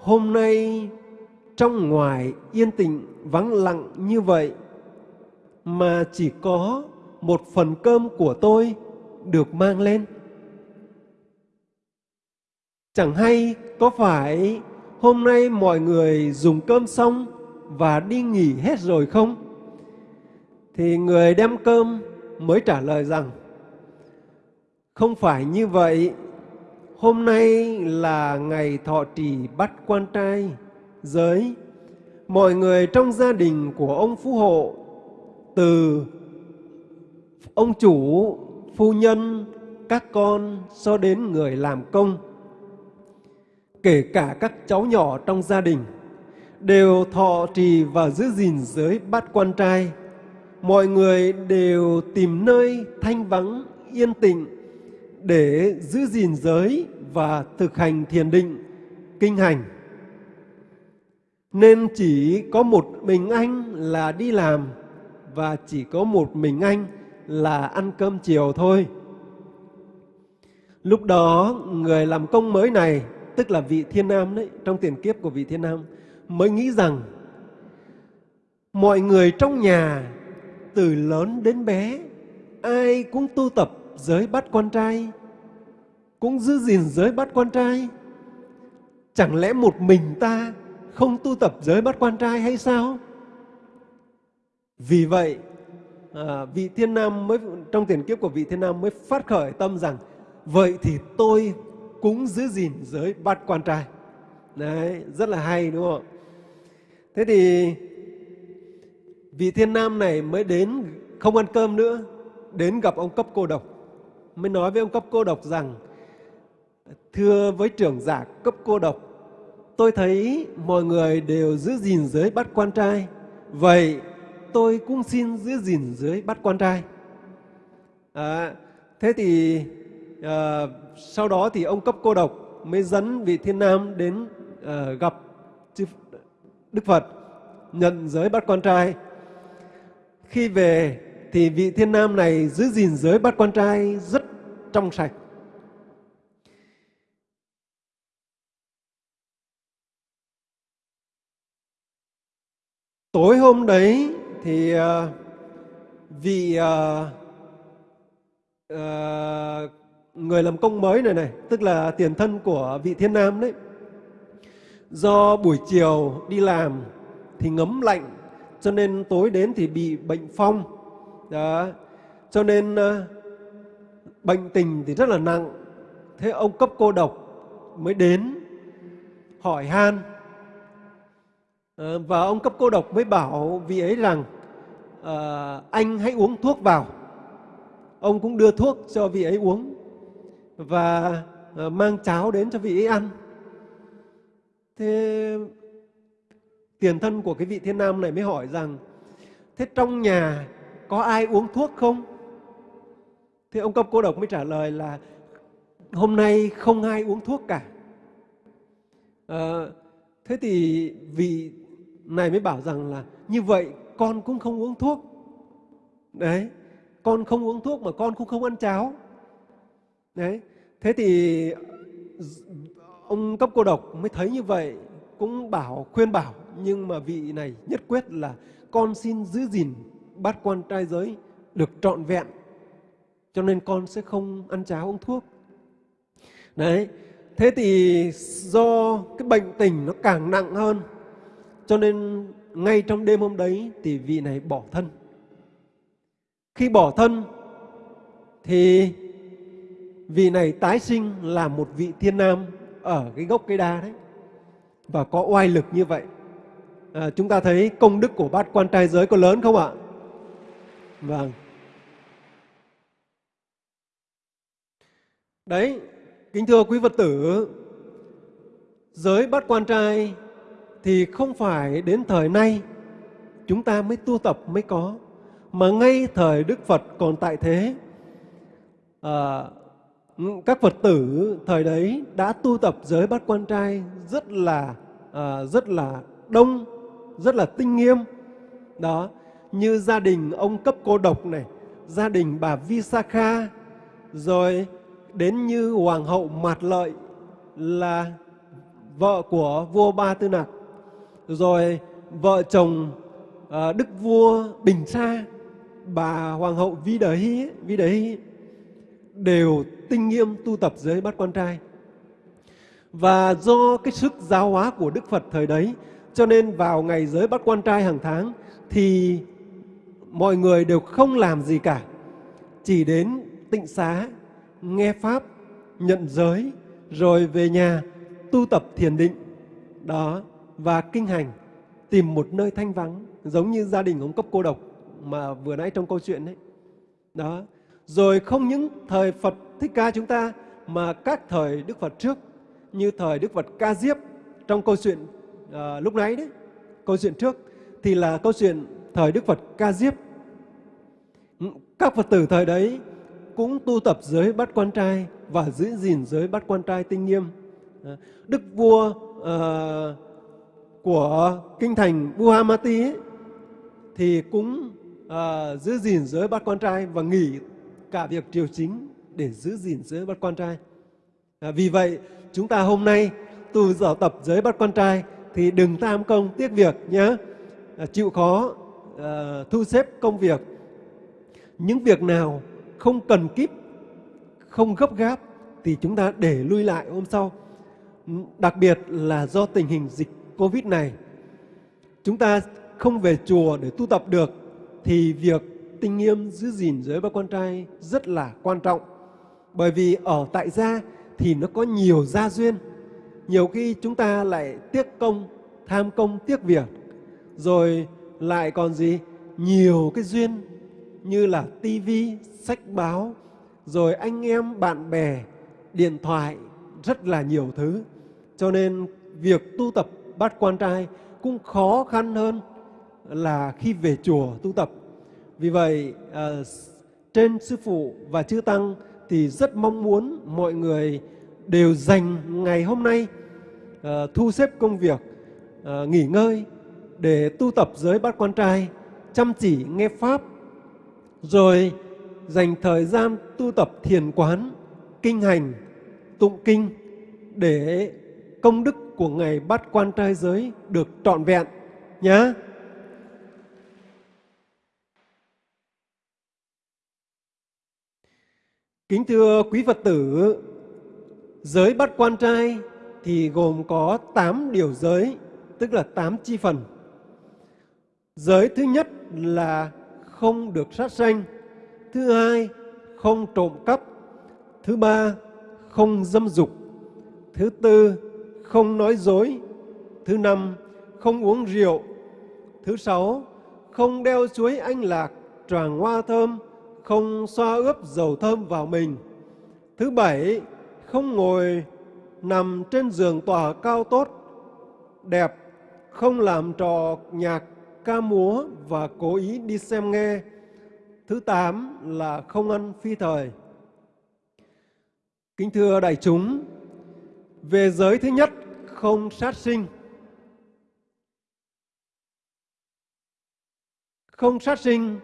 hôm nay trong ngoài yên tĩnh vắng lặng như vậy mà chỉ có một phần cơm của tôi được mang lên? Chẳng hay có phải hôm nay mọi người dùng cơm xong và đi nghỉ hết rồi không? Thì người đem cơm mới trả lời rằng, không phải như vậy. Hôm nay là ngày thọ trì bắt quan trai giới. Mọi người trong gia đình của ông phú hộ từ ông chủ, phu nhân, các con cho đến người làm công kể cả các cháu nhỏ trong gia đình đều thọ trì và giữ gìn giới bát quan trai. Mọi người đều tìm nơi thanh vắng, yên tĩnh để giữ gìn giới và thực hành thiền định, kinh hành. Nên chỉ có một mình anh là đi làm và chỉ có một mình anh là ăn cơm chiều thôi. Lúc đó, người làm công mới này tức là vị thiên nam đấy, trong tiền kiếp của vị thiên nam, mới nghĩ rằng mọi người trong nhà từ lớn đến bé, ai cũng tu tập giới bắt quan trai, cũng giữ gìn giới bắt quan trai. Chẳng lẽ một mình ta không tu tập giới bắt quan trai hay sao? Vì vậy, à, vị thiên nam mới trong tiền kiếp của vị thiên nam mới phát khởi tâm rằng vậy thì tôi cũng giữ gìn giới bát quan trai. Đấy, rất là hay đúng không? Thế thì vị thiên nam này mới đến không ăn cơm nữa, đến gặp ông cấp cô độc. Mới nói với ông cấp cô độc rằng, thưa với trưởng giả cấp cô độc, tôi thấy mọi người đều giữ gìn giới bắt quan trai. Vậy tôi cũng xin giữ gìn dưới bát quan trai. À, thế thì à, sau đó thì ông cấp cô độc mới dẫn vị thiên nam đến à, gặp Đức Phật nhận giới bắt quan trai. Khi về thì vị thiên nam này giữ gìn giới bắt quan trai rất trong sạch. Tối hôm đấy thì uh, vị uh, uh, người làm công mới này này, tức là tiền thân của vị thiên nam đấy. Do buổi chiều đi làm thì ngấm lạnh, cho nên tối đến thì bị bệnh phong. Đó. Cho nên uh, bệnh tình thì rất là nặng. Thế ông cấp cô độc mới đến hỏi han. Và ông cấp cô độc mới bảo vị ấy rằng à, anh hãy uống thuốc vào. Ông cũng đưa thuốc cho vị ấy uống và à, mang cháo đến cho vị ấy ăn. Thế tiền thân của cái vị thiên nam này mới hỏi rằng thế trong nhà có ai uống thuốc không? Thế ông cấp cô độc mới trả lời là hôm nay không ai uống thuốc cả. À, thế thì vị này mới bảo rằng là như vậy con cũng không uống thuốc. Đấy, con không uống thuốc mà con cũng không ăn cháo. Đấy. Thế thì ông cấp cô độc mới thấy như vậy, cũng bảo khuyên bảo, nhưng mà vị này nhất quyết là con xin giữ gìn bát quan trai giới được trọn vẹn, cho nên con sẽ không ăn cháo uống thuốc. Đấy, thế thì do cái bệnh tình nó càng nặng hơn, cho nên ngay trong đêm hôm đấy thì vị này bỏ thân. Khi bỏ thân thì vị này tái sinh là một vị thiên nam ở cái gốc cây đa đấy. Và có oai lực như vậy. À, chúng ta thấy công đức của bát quan trai giới có lớn không ạ? Vâng. Đấy kính thưa quý phật tử giới bát quan trai thì không phải đến thời nay chúng ta mới tu tập mới có mà ngay thời đức phật còn tại thế à, các Phật tử thời đấy đã tu tập giới bát quan trai rất là à, rất là đông, rất là tinh nghiêm. Đó, như gia đình ông cấp cô độc này, gia đình bà Visakha, rồi đến như hoàng hậu mạt lợi là vợ của vua ba tư nặc rồi vợ chồng à, đức vua bình sa bà hoàng hậu vi đờ hy vi đờ hy đều tinh nghiêm tu tập giới bát quan trai. Và do cái sức giáo hóa của đức phật thời đấy cho nên vào ngày giới bát quan trai hàng tháng thì mọi người đều không làm gì cả chỉ đến tịnh xá nghe pháp nhận giới rồi về nhà tu tập thiền định. Đó và kinh hành tìm một nơi thanh vắng giống như gia đình ông cấp cô độc mà vừa nãy trong câu chuyện đấy đó. Rồi không những thời Phật Thích Ca chúng ta mà các thời Đức Phật trước như thời Đức Phật Ca Diếp trong câu chuyện à, lúc nãy đấy câu chuyện trước thì là câu chuyện thời Đức Phật Ca Diếp. Ừ, các Phật tử thời đấy cũng tu tập giới bắt quan trai và giữ gìn giới bắt quan trai tinh nghiêm. Ờ, Đức vua uh, của kinh thành Buhamati ấy, thì cũng uh, giữ gìn giới bắt con trai và nghỉ cả việc triều chính để giữ gìn giới bắt con trai. À, vì vậy chúng ta hôm nay tu dở tập giới bắt con trai thì đừng tham công tiếc việc nhé. À, chịu khó à, thu xếp công việc. Những việc nào không cần kíp, không gấp gáp thì chúng ta để lui lại hôm sau. Đặc biệt là do tình hình dịch Covid này, chúng ta không về chùa để tu tập được thì việc tinh nghiêm giữ gìn giới ba quan trai rất là quan trọng. Bởi vì ở tại gia thì nó có nhiều gia duyên. Nhiều khi chúng ta lại tiếc công, tham công, tiếc việc. Rồi lại còn gì? Nhiều cái duyên như là tivi, sách báo, rồi anh em, bạn bè, điện thoại, rất là nhiều thứ. Cho nên việc tu tập bát quan trai cũng khó khăn hơn là khi về chùa tu tập. Vì vậy, à, trên Sư Phụ và Chư Tăng thì rất mong muốn mọi người đều dành ngày hôm nay à, thu xếp công việc, à, nghỉ ngơi để tu tập giới bát quan trai, chăm chỉ nghe Pháp, rồi dành thời gian tu tập thiền quán, kinh hành, tụng kinh để công đức của ngày bắt quan trai giới được trọn vẹn nhé. Kính thưa quý Phật tử, giới bắt quan trai thì gồm có 8 điều giới, tức là 8 chi phần. Giới thứ nhất là không được sát sanh, thứ hai không trộm cắp, thứ ba không dâm dục, thứ tư không nói dối, thứ năm không uống rượu, thứ sáu không đeo chuối anh lạc, tràng hoa thơm, không xoa ướp dầu thơm vào mình. Thứ bảy, không ngồi nằm trên giường tòa cao tốt, đẹp, không làm trò nhạc, ca múa và cố ý đi xem nghe. Thứ tám là không ăn phi thời. Kính thưa đại chúng, về giới thứ nhất, không sát sinh. Không sát sinh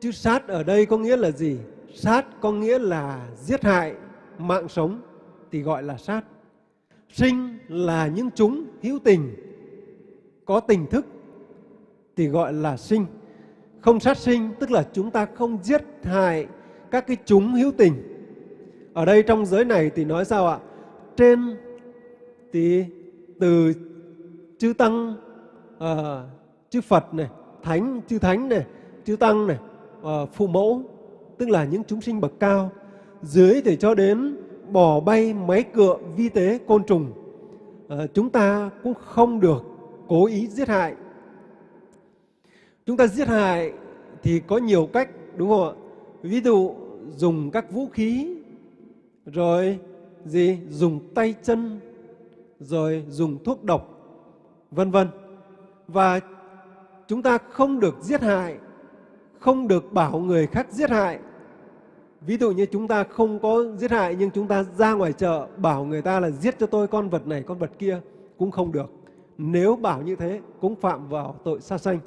Chứ sát ở đây có nghĩa là gì? Sát có nghĩa là giết hại mạng sống thì gọi là sát. Sinh là những chúng hữu tình, có tình thức thì gọi là sinh. Không sát sinh tức là chúng ta không giết hại các cái chúng hữu tình. Ở đây trong giới này thì nói sao ạ? Trên thì từ chư tăng, uh, chư Phật này, thánh, chư thánh này, chư tăng này, uh, phụ mẫu, tức là những chúng sinh bậc cao. Dưới thì cho đến bò bay, máy cựa, vi tế, côn trùng. Uh, chúng ta cũng không được cố ý giết hại. Chúng ta giết hại thì có nhiều cách, đúng không ạ? Ví dụ dùng các vũ khí, rồi gì? Dùng tay chân, rồi dùng thuốc độc, vân vân. Và chúng ta không được giết hại không được bảo người khác giết hại. Ví dụ như chúng ta không có giết hại nhưng chúng ta ra ngoài chợ bảo người ta là giết cho tôi con vật này, con vật kia cũng không được. Nếu bảo như thế cũng phạm vào tội sát sanh.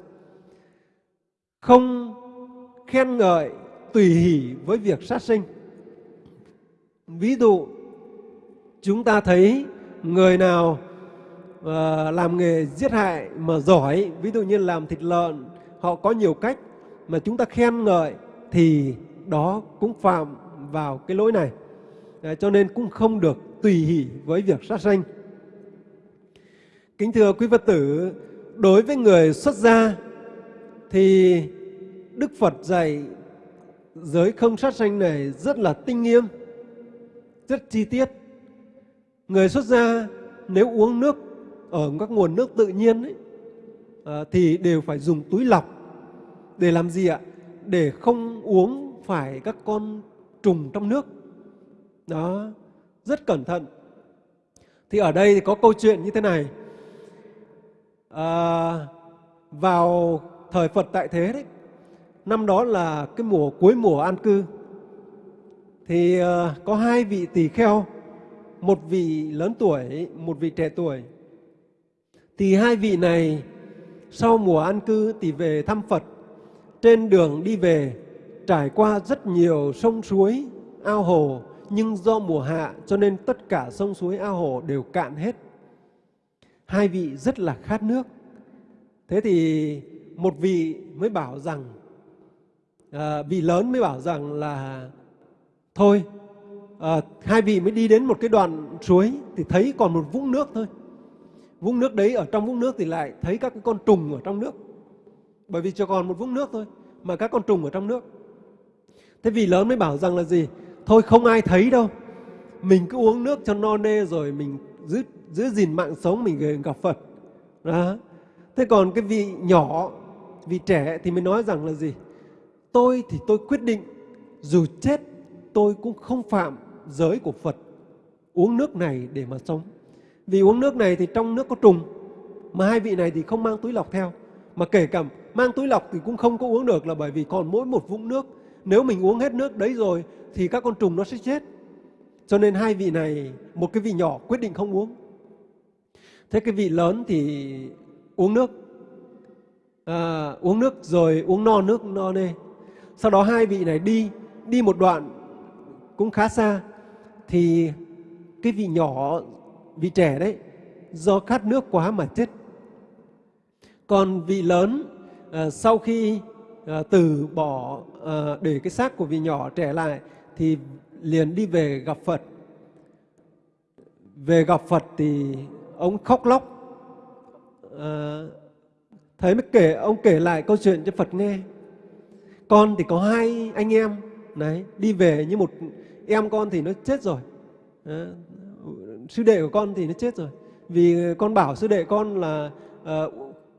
Không khen ngợi tùy hỷ với việc sát sinh. ví dụ chúng ta thấy người nào uh, làm nghề giết hại mà giỏi ví dụ như làm thịt lợn họ có nhiều cách mà chúng ta khen ngợi thì đó cũng phạm vào cái lỗi này. À, cho nên cũng không được tùy hỷ với việc sát sanh. Kính thưa quý phật tử đối với người xuất gia thì đức phật dạy giới không sát sanh này rất là tinh nghiêm rất chi tiết người xuất gia nếu uống nước ở các nguồn nước tự nhiên ấy, à, thì đều phải dùng túi lọc để làm gì ạ? Để không uống phải các con trùng trong nước. Đó rất cẩn thận. Thì ở đây thì có câu chuyện như thế này. À, vào thời Phật tại thế đấy năm đó là cái mùa cuối mùa an cư thì à, có hai vị tỳ kheo một vị lớn tuổi một vị trẻ tuổi. Thì hai vị này sau mùa an cư thì về thăm Phật. Trên đường đi về trải qua rất nhiều sông suối ao hồ nhưng do mùa hạ cho nên tất cả sông suối ao hồ đều cạn hết. Hai vị rất là khát nước. Thế thì một vị mới bảo rằng à, vị lớn mới bảo rằng là thôi à, hai vị mới đi đến một cái đoạn suối thì thấy còn một vũng nước thôi. Vũng nước đấy ở trong vũng nước thì lại thấy các cái con trùng ở trong nước. Bởi vì chỉ còn một vũng nước thôi mà các con trùng ở trong nước. Thế vị lớn mới bảo rằng là gì? Thôi không ai thấy đâu. Mình cứ uống nước cho no nê rồi mình giữ giữ gìn mạng sống mình gặp Phật. Đó. thế còn cái vị nhỏ vị trẻ thì mới nói rằng là gì? Tôi thì tôi quyết định dù chết tôi cũng không phạm giới của Phật uống nước này để mà sống. Vì uống nước này thì trong nước có trùng mà hai vị này thì không mang túi lọc theo. Mà kể cả mang túi lọc thì cũng không có uống được là bởi vì còn mỗi một vũng nước. Nếu mình uống hết nước đấy rồi thì các con trùng nó sẽ chết. Cho nên hai vị này một cái vị nhỏ quyết định không uống. Thế cái vị lớn thì uống nước. À, uống nước rồi uống no nước no nê. Sau đó hai vị này đi đi một đoạn cũng khá xa thì cái vị nhỏ vị trẻ đấy do khát nước quá mà chết. Còn vị lớn à, sau khi à, từ bỏ à, để cái xác của vị nhỏ trẻ lại thì liền đi về gặp Phật. Về gặp Phật thì ông khóc lóc. À, thầy mới kể ông kể lại câu chuyện cho Phật nghe. Con thì có hai anh em đấy đi về như một em con thì nó chết rồi. À, sư đệ của con thì nó chết rồi. Vì con bảo sư đệ con là à,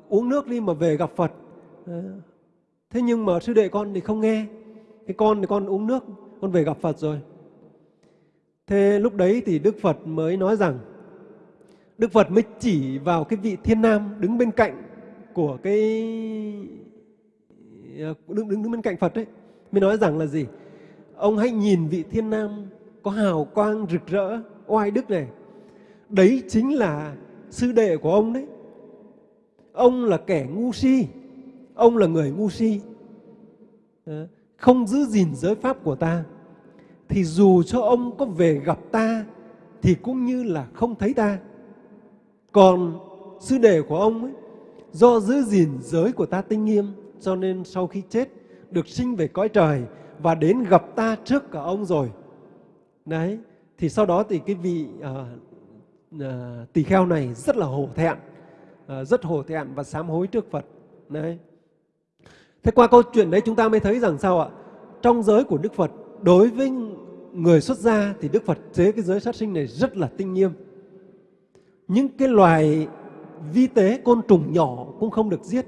uống nước đi mà về gặp Phật. À, thế nhưng mà sư đệ con thì không nghe. Cái con thì con uống nước con về gặp Phật rồi. Thế lúc đấy thì Đức Phật mới nói rằng Đức Phật mới chỉ vào cái vị thiên nam đứng bên cạnh của cái đứng đứng đứng bên cạnh Phật ấy, mới nói rằng là gì? Ông hãy nhìn vị thiên nam có hào quang rực rỡ, oai đức này. Đấy chính là sư đệ của ông đấy. Ông là kẻ ngu si. Ông là người ngu si. Ờ, không giữ gìn giới pháp của ta. Thì dù cho ông có về gặp ta, thì cũng như là không thấy ta. Còn sư đệ của ông ấy, do giữ gìn giới của ta tinh nghiêm, cho nên sau khi chết, được sinh về cõi trời và đến gặp ta trước cả ông rồi. Đấy thì sau đó thì cái vị uh, uh, tỳ kheo này rất là hổ thẹn uh, rất hổ thẹn và sám hối trước Phật. Đấy. Thế qua câu chuyện đấy chúng ta mới thấy rằng sao ạ? Trong giới của Đức Phật đối với người xuất gia thì Đức Phật chế cái giới sát sinh này rất là tinh nghiêm. Những cái loài vi tế côn trùng nhỏ cũng không được giết.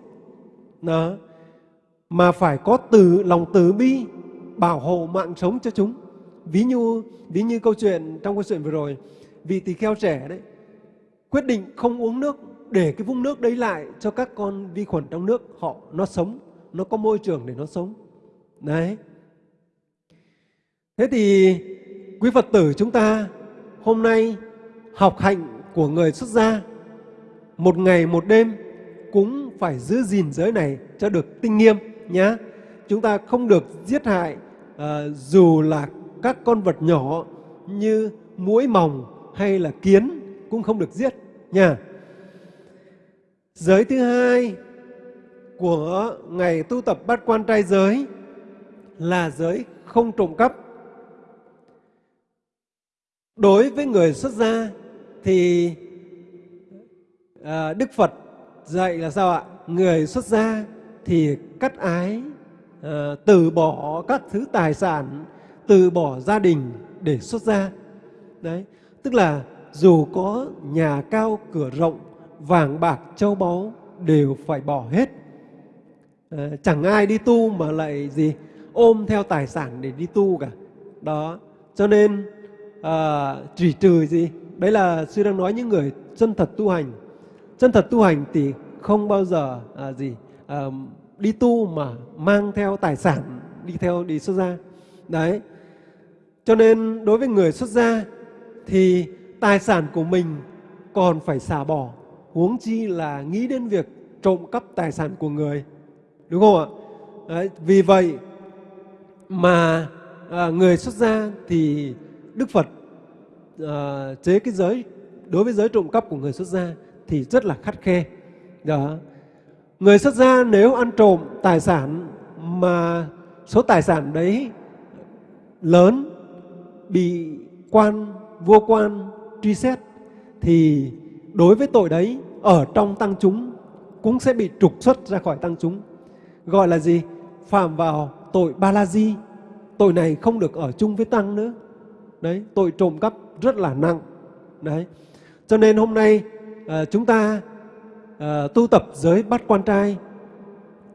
Đó. Mà phải có từ lòng từ bi bảo hộ mạng sống cho chúng. Ví như ví như câu chuyện trong câu chuyện vừa rồi, vị tỳ kheo trẻ đấy, quyết định không uống nước, để cái vũng nước đấy lại cho các con vi khuẩn trong nước họ, nó sống, nó có môi trường để nó sống. Đấy. Thế thì quý phật tử chúng ta hôm nay học hạnh của người xuất gia, một ngày một đêm cũng phải giữ gìn giới này cho được tinh nghiêm nhé chúng ta không được giết hại uh, dù là các con vật nhỏ như muỗi mòng hay là kiến cũng không được giết nha. Giới thứ hai của ngày tu tập bát quan trai giới là giới không trộm cắp. Đối với người xuất gia thì à, Đức Phật dạy là sao ạ? Người xuất gia thì cắt ái, Ờ, từ bỏ các thứ tài sản, từ bỏ gia đình để xuất gia. Đấy, tức là dù có nhà cao cửa rộng, vàng bạc châu báu đều phải bỏ hết. À, chẳng ai đi tu mà lại gì ôm theo tài sản để đi tu cả. Đó, cho nên ờ, à, chỉ trừ gì? Đấy là sư đang nói những người chân thật tu hành. Chân thật tu hành thì không bao giờ à, gì à, đi tu mà mang theo tài sản đi theo đi xuất gia. Đấy. Cho nên đối với người xuất gia thì tài sản của mình còn phải xả bỏ, huống chi là nghĩ đến việc trộm cắp tài sản của người. Đúng không ạ? Đấy, vì vậy mà à, người xuất gia thì Đức Phật à, chế cái giới đối với giới trộm cắp của người xuất gia thì rất là khắt khe. Đó. Người xuất gia nếu ăn trộm tài sản mà số tài sản đấy lớn bị quan vua quan truy xét thì đối với tội đấy ở trong tăng chúng cũng sẽ bị trục xuất ra khỏi tăng chúng. Gọi là gì? Phạm vào tội ba la di. Tội này không được ở chung với tăng nữa. Đấy, tội trộm cắp rất là nặng. Đấy. Cho nên hôm nay à, chúng ta Ờ, tu tập giới bắt quan trai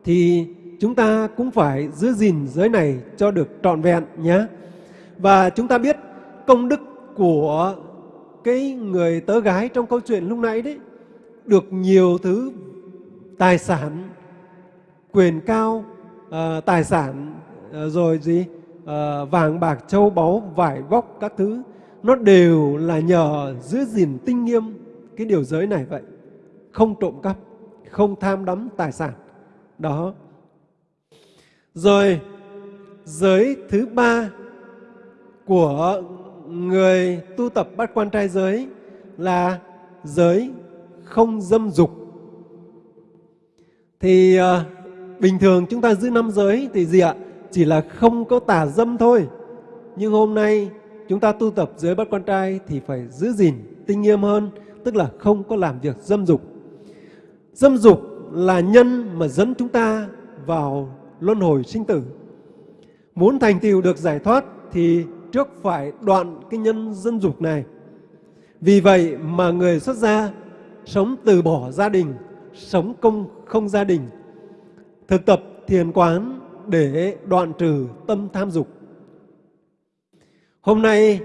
thì chúng ta cũng phải giữ gìn giới này cho được trọn vẹn nhé. Và chúng ta biết công đức của cái người tớ gái trong câu chuyện lúc nãy đấy được nhiều thứ tài sản, quyền cao, uh, tài sản uh, rồi gì uh, vàng bạc châu báu vải vóc các thứ nó đều là nhờ giữ gìn tinh nghiêm cái điều giới này vậy không trộm cắp, không tham đắm tài sản. Đó. Rồi, giới thứ ba của người tu tập bát quan trai giới là giới không dâm dục. Thì ờ, bình thường chúng ta giữ năm giới thì gì ạ? Chỉ là không có tà dâm thôi. Nhưng hôm nay chúng ta tu tập giới bát quan trai thì phải giữ gìn, tinh nghiêm hơn, tức là không có làm việc dâm dục dâm dục là nhân mà dẫn chúng ta vào luân hồi sinh tử. Muốn thành tựu được giải thoát thì trước phải đoạn cái nhân dân dục này. Vì vậy mà người xuất gia sống từ bỏ gia đình sống công không gia đình thực tập thiền quán để đoạn trừ tâm tham dục. Hôm nay,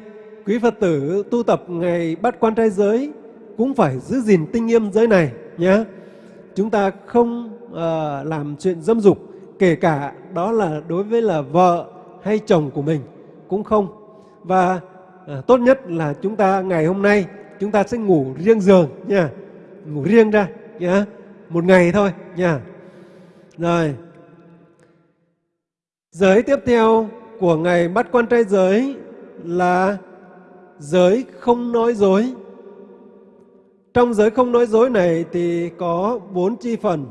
quý Phật tử tu tập ngày bắt quan trai giới cũng phải giữ gìn tinh nghiêm giới này nhé. Chúng ta không uh, làm chuyện dâm dục, kể cả đó là đối với là vợ hay chồng của mình cũng không. Và uh, tốt nhất là chúng ta ngày hôm nay chúng ta sẽ ngủ riêng giường nha, ngủ riêng ra nhá một ngày thôi nha. Rồi, giới tiếp theo của ngày bắt quan trai giới là giới không nói dối. Trong giới không nói dối này thì có bốn chi phần.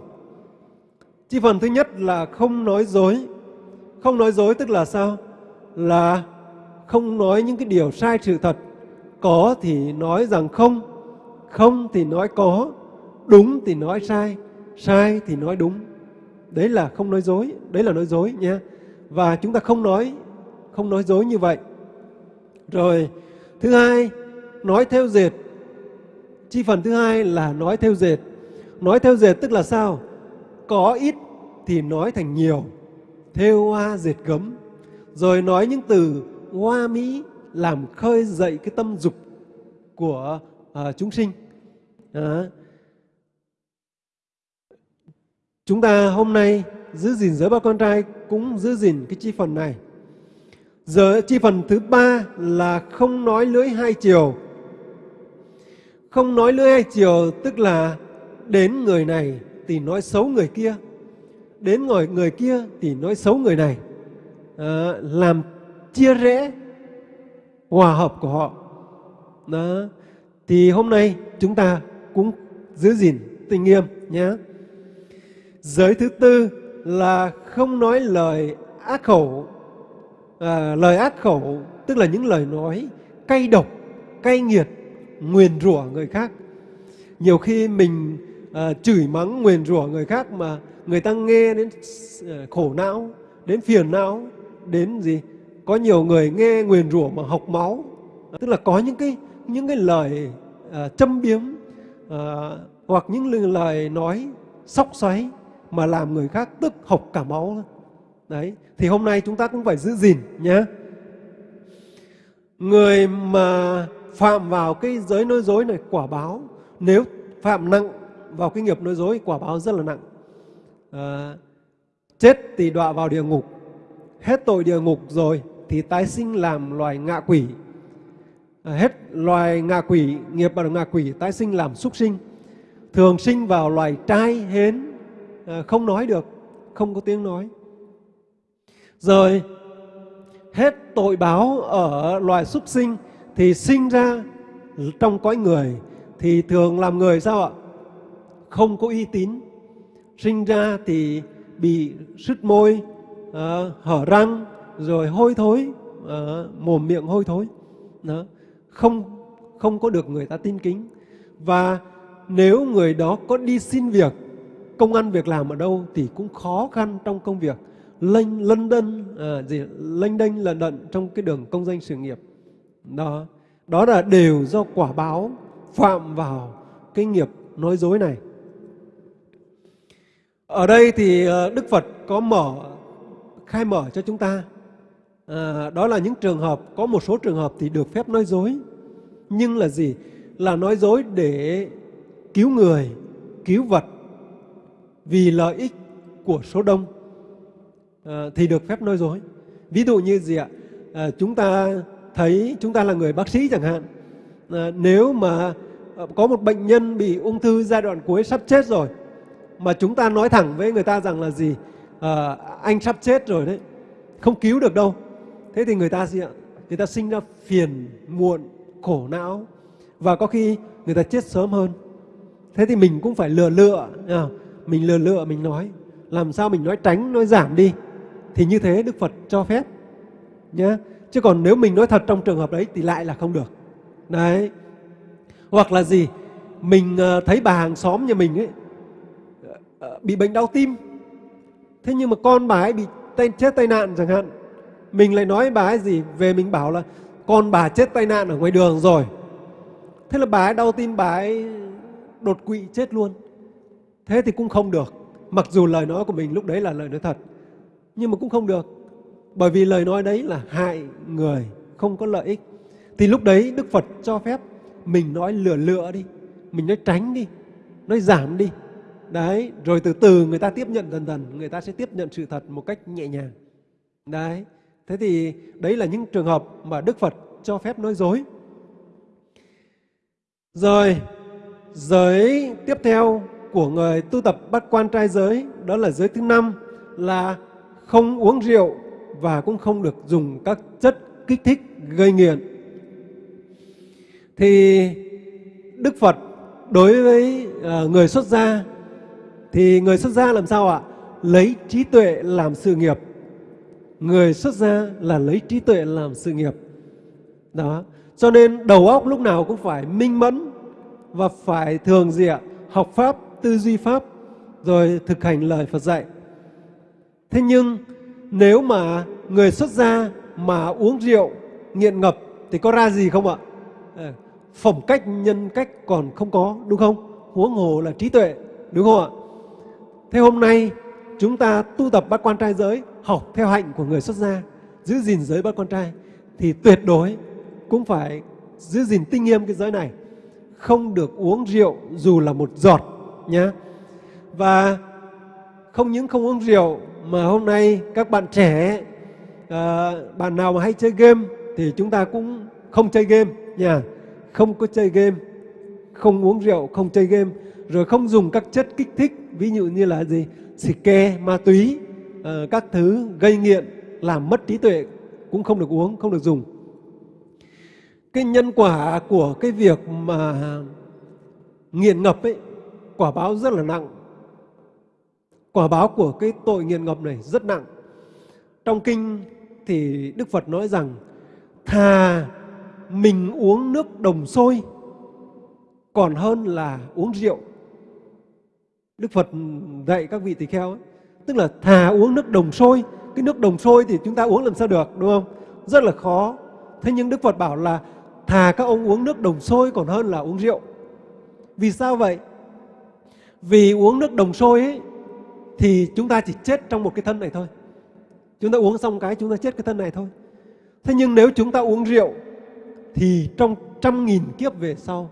Chi phần thứ nhất là không nói dối. Không nói dối tức là sao? Là không nói những cái điều sai sự thật. Có thì nói rằng không, không thì nói có, đúng thì nói sai, sai thì nói đúng. Đấy là không nói dối, đấy là nói dối nha Và chúng ta không nói không nói dối như vậy. Rồi, thứ hai, nói theo dệt. Chi phần thứ hai là nói theo dệt. Nói theo dệt tức là sao? Có ít thì nói thành nhiều. Theo hoa dệt gấm. Rồi nói những từ hoa mỹ làm khơi dậy cái tâm dục của uh, chúng sinh. Đó. Chúng ta hôm nay giữ gìn giới ba con trai cũng giữ gìn cái chi phần này. Giờ chi phần thứ ba là không nói lưỡi hai chiều. Không nói lưỡi hai chiều tức là đến người này thì nói xấu người kia. Đến ngồi người kia thì nói xấu người này. À, làm chia rẽ hòa hợp của họ. Đó. Thì hôm nay chúng ta cũng giữ gìn tình nghiêm nhé. Giới thứ tư là không nói lời ác khẩu. À, lời ác khẩu tức là những lời nói cay độc, cay nghiệt, nguyền rủa người khác. Nhiều khi mình à, chửi mắng nguyền rủa người khác mà người ta nghe đến ờ, khổ não, đến phiền não, đến gì? Có nhiều người nghe nguyền rủa mà học máu, tức là có những cái những cái lời à, châm biếm à, hoặc những lời nói sóc xoáy mà làm người khác tức học cả máu. Đấy, thì hôm nay chúng ta cũng phải giữ gìn nhé. Người mà phạm vào cái giới nói dối này quả báo nếu phạm nặng vào cái nghiệp nói dối quả báo rất là nặng. À, chết thì đọa vào địa ngục, hết tội địa ngục rồi thì tái sinh làm loài ngạ quỷ. À, hết loài ngạ quỷ, nghiệp bằng ngạ quỷ tái sinh làm súc sinh. Thường sinh vào loài trai hến, à, không nói được, không có tiếng nói. Rồi hết tội báo ở loài súc sinh thì sinh ra trong cõi người thì thường làm người sao ạ? Không có uy tín. Sinh ra thì bị sứt môi, uh, hở răng, rồi hôi thối, uh, mồm miệng hôi thối. Đó. Không không có được người ta tin kính. Và nếu người đó có đi xin việc, công ăn việc làm ở đâu thì cũng khó khăn trong công việc lênh lân đân à, ờ, gì lênh đênh lận đận trong cái đường công danh sự nghiệp đó. Đó là đều do quả báo phạm vào cái nghiệp nói dối này. Ở đây thì ờ, Đức Phật có mở khai mở cho chúng ta. À, đó là những trường hợp có một số trường hợp thì được phép nói dối. Nhưng là gì? Là nói dối để cứu người cứu vật vì lợi ích của số đông. À, thì được phép nói dối. Ví dụ như gì ạ? À, chúng ta thấy chúng ta là người bác sĩ chẳng hạn. À, nếu mà ờ, có một bệnh nhân bị ung thư giai đoạn cuối sắp chết rồi mà chúng ta nói thẳng với người ta rằng là gì? À, anh sắp chết rồi đấy, không cứu được đâu. Thế thì người ta gì ạ? Người ta sinh ra phiền, muộn, khổ não và có khi người ta chết sớm hơn. Thế thì mình cũng phải lừa lựa, à, mình lừa lựa mình nói làm sao mình nói tránh, nói giảm đi thì như thế Đức Phật cho phép nhé. Chứ còn nếu mình nói thật trong trường hợp đấy thì lại là không được. Đấy. Hoặc là gì? Mình ờ, thấy bà hàng xóm nhà mình ấy ờ, ờ, bị bệnh đau tim. Thế nhưng mà con bà ấy bị tay, chết tai nạn chẳng hạn. Mình lại nói bà ấy gì? Về mình bảo là con bà chết tai nạn ở ngoài đường rồi. Thế là bà ấy đau tim, bà ấy đột quỵ chết luôn. Thế thì cũng không được. Mặc dù lời nói của mình lúc đấy là lời nói thật nhưng mà cũng không được bởi vì lời nói đấy là hại người không có lợi ích. Thì lúc đấy đức phật cho phép mình nói lừa lựa đi, mình nói tránh đi, nói giảm đi. Đấy, rồi từ từ người ta tiếp nhận dần dần, người ta sẽ tiếp nhận sự thật một cách nhẹ nhàng. Đấy, thế thì đấy là những trường hợp mà đức phật cho phép nói dối. Rồi, giới tiếp theo của người tu tập bắt quan trai giới, đó là giới thứ năm, là không uống rượu và cũng không được dùng các chất kích thích gây nghiện. Thì Đức Phật đối với ờ, người xuất gia thì người xuất gia làm sao ạ? Lấy trí tuệ làm sự nghiệp. Người xuất gia là lấy trí tuệ làm sự nghiệp. Đó. Cho nên đầu óc lúc nào cũng phải minh mẫn và phải thường gì ạ? Học pháp, tư duy pháp rồi thực hành lời Phật dạy. Thế nhưng nếu mà người xuất gia mà uống rượu nghiện ngập thì có ra gì không ạ? Ờ, phẩm cách, nhân cách còn không có, đúng không? Huống hồ là trí tuệ, đúng không ạ? Thế hôm nay chúng ta tu tập bát quan trai giới, học theo hạnh của người xuất gia, giữ gìn giới bát quan trai, thì tuyệt đối cũng phải giữ gìn tinh nghiêm cái giới này không được uống rượu dù là một giọt nhé và không những không uống rượu mà hôm nay các bạn trẻ à, bạn nào mà hay chơi game thì chúng ta cũng không chơi game nha. Không có chơi game không uống rượu không chơi game rồi không dùng các chất kích thích ví dụ như là gì? Xì ke ma túy à, các thứ gây nghiện làm mất trí tuệ cũng không được uống không được dùng. Cái nhân quả của cái việc mà nghiện ngập ấy quả báo rất là nặng quả báo của cái tội nghiền ngập này rất nặng. Trong kinh thì đức phật nói rằng thà mình uống nước đồng sôi còn hơn là uống rượu. Đức phật dạy các vị tỳ kheo ấy, tức là thà uống nước đồng sôi cái nước đồng sôi thì chúng ta uống làm sao được đúng không? Rất là khó. Thế nhưng đức phật bảo là thà các ông uống nước đồng sôi còn hơn là uống rượu. Vì sao vậy? Vì uống nước đồng sôi ấy, thì chúng ta chỉ chết trong một cái thân này thôi. Chúng ta uống xong cái, chúng ta chết cái thân này thôi. Thế nhưng nếu chúng ta uống rượu, thì trong trăm nghìn kiếp về sau,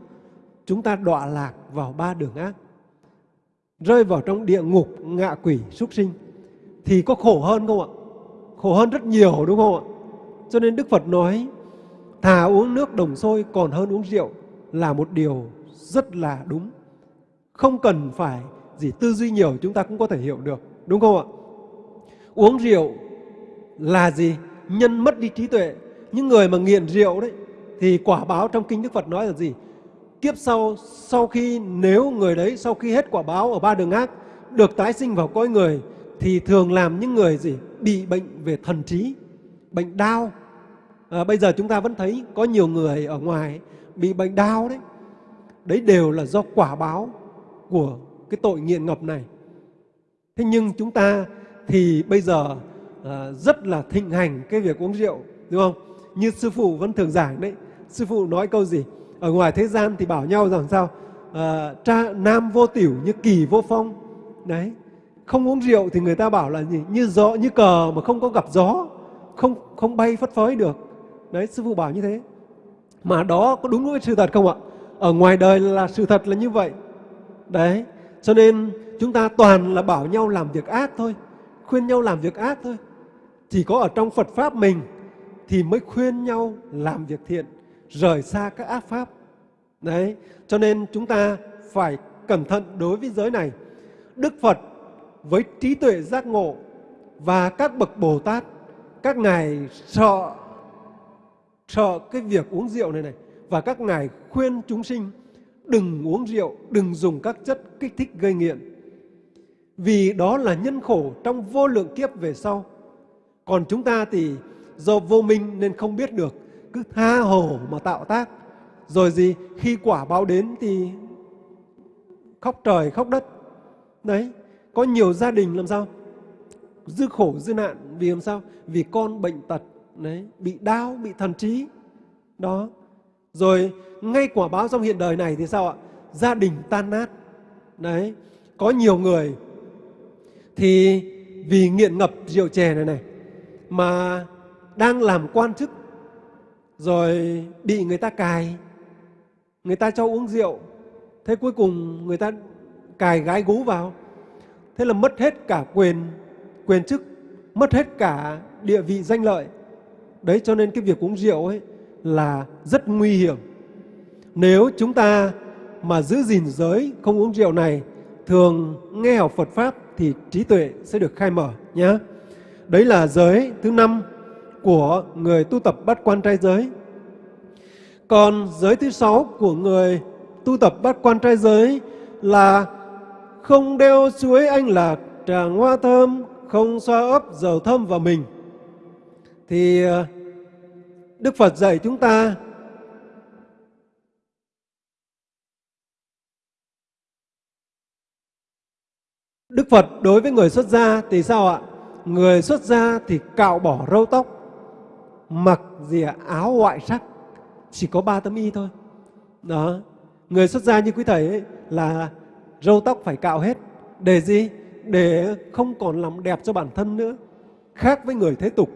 chúng ta đọa lạc vào ba đường ác, rơi vào trong địa ngục ngạ quỷ súc sinh. Thì có khổ hơn không ạ? Khổ hơn rất nhiều, đúng không ạ? Cho nên đức phật nói, thà uống nước đồng sôi còn hơn uống rượu là một điều rất là đúng. Không cần phải gì tư duy nhiều chúng ta cũng có thể hiểu được đúng không ạ? Uống rượu là gì? Nhân mất đi trí tuệ. Những người mà nghiện rượu đấy thì quả báo trong kinh đức phật nói là gì? Kiếp sau sau khi nếu người đấy sau khi hết quả báo ở ba đường ác được tái sinh vào cõi người thì thường làm những người gì? Bị bệnh về thần trí bệnh đau. À, bây giờ chúng ta vẫn thấy có nhiều người ở ngoài bị bệnh đau đấy. Đấy đều là do quả báo của cái tội nghiện ngập này. Thế nhưng chúng ta thì bây giờ à, rất là thịnh hành cái việc uống rượu đúng không? Như sư phụ vẫn thường giảng đấy. Sư phụ nói câu gì? Ở ngoài thế gian thì bảo nhau rằng sao? À, tra, nam vô tiểu như kỳ vô phong. Đấy. Không uống rượu thì người ta bảo là gì? Như gió như cờ mà không có gặp gió không không bay phất phới được. Đấy sư phụ bảo như thế. Mà đó có đúng với sự thật không ạ? Ở ngoài đời là sự thật là như vậy. Đấy cho nên chúng ta toàn là bảo nhau làm việc ác thôi, khuyên nhau làm việc ác thôi. Chỉ có ở trong phật pháp mình thì mới khuyên nhau làm việc thiện, rời xa các ác pháp. Đấy, cho nên chúng ta phải cẩn thận đối với giới này. Đức phật với trí tuệ giác ngộ và các bậc bồ tát, các ngài sợ sợ cái việc uống rượu này này và các ngài khuyên chúng sinh đừng uống rượu, đừng dùng các chất kích thích gây nghiện. Vì đó là nhân khổ trong vô lượng kiếp về sau. Còn chúng ta thì do vô minh nên không biết được, cứ tha hồ mà tạo tác. Rồi gì, khi quả báo đến thì khóc trời khóc đất. Đấy, có nhiều gia đình làm sao? Dư khổ, dư nạn, vì làm sao? Vì con bệnh tật, đấy, bị đau, bị thần trí. Đó rồi, ngay quả báo trong hiện đời này thì sao ạ? Gia đình tan nát. Đấy, có nhiều người thì vì nghiện ngập rượu chè này này, mà đang làm quan chức, rồi bị người ta cài. Người ta cho uống rượu, thế cuối cùng người ta cài gái gú vào. Thế là mất hết cả quyền quyền chức, mất hết cả địa vị danh lợi. Đấy, cho nên cái việc uống rượu ấy là rất nguy hiểm. Nếu chúng ta mà giữ gìn giới không uống rượu này thường nghe học Phật pháp thì trí tuệ sẽ được khai mở nhé đấy là giới thứ năm của người tu tập bát quan trai giới. Còn giới thứ sáu của người tu tập bát quan trai giới là không đeo chuối anh lạc tràng hoa thơm, không xoa ấp dầu thơm vào mình. Thì ờ, Đức Phật dạy chúng ta Đức Phật đối với người xuất gia thì sao ạ? Người xuất gia thì cạo bỏ râu tóc, mặc gì ạ? áo ngoại sắc, chỉ có ba tấm y thôi. Đó, người xuất gia như quý thầy ấy là râu tóc phải cạo hết. Để gì? Để không còn làm đẹp cho bản thân nữa. Khác với người thế tục.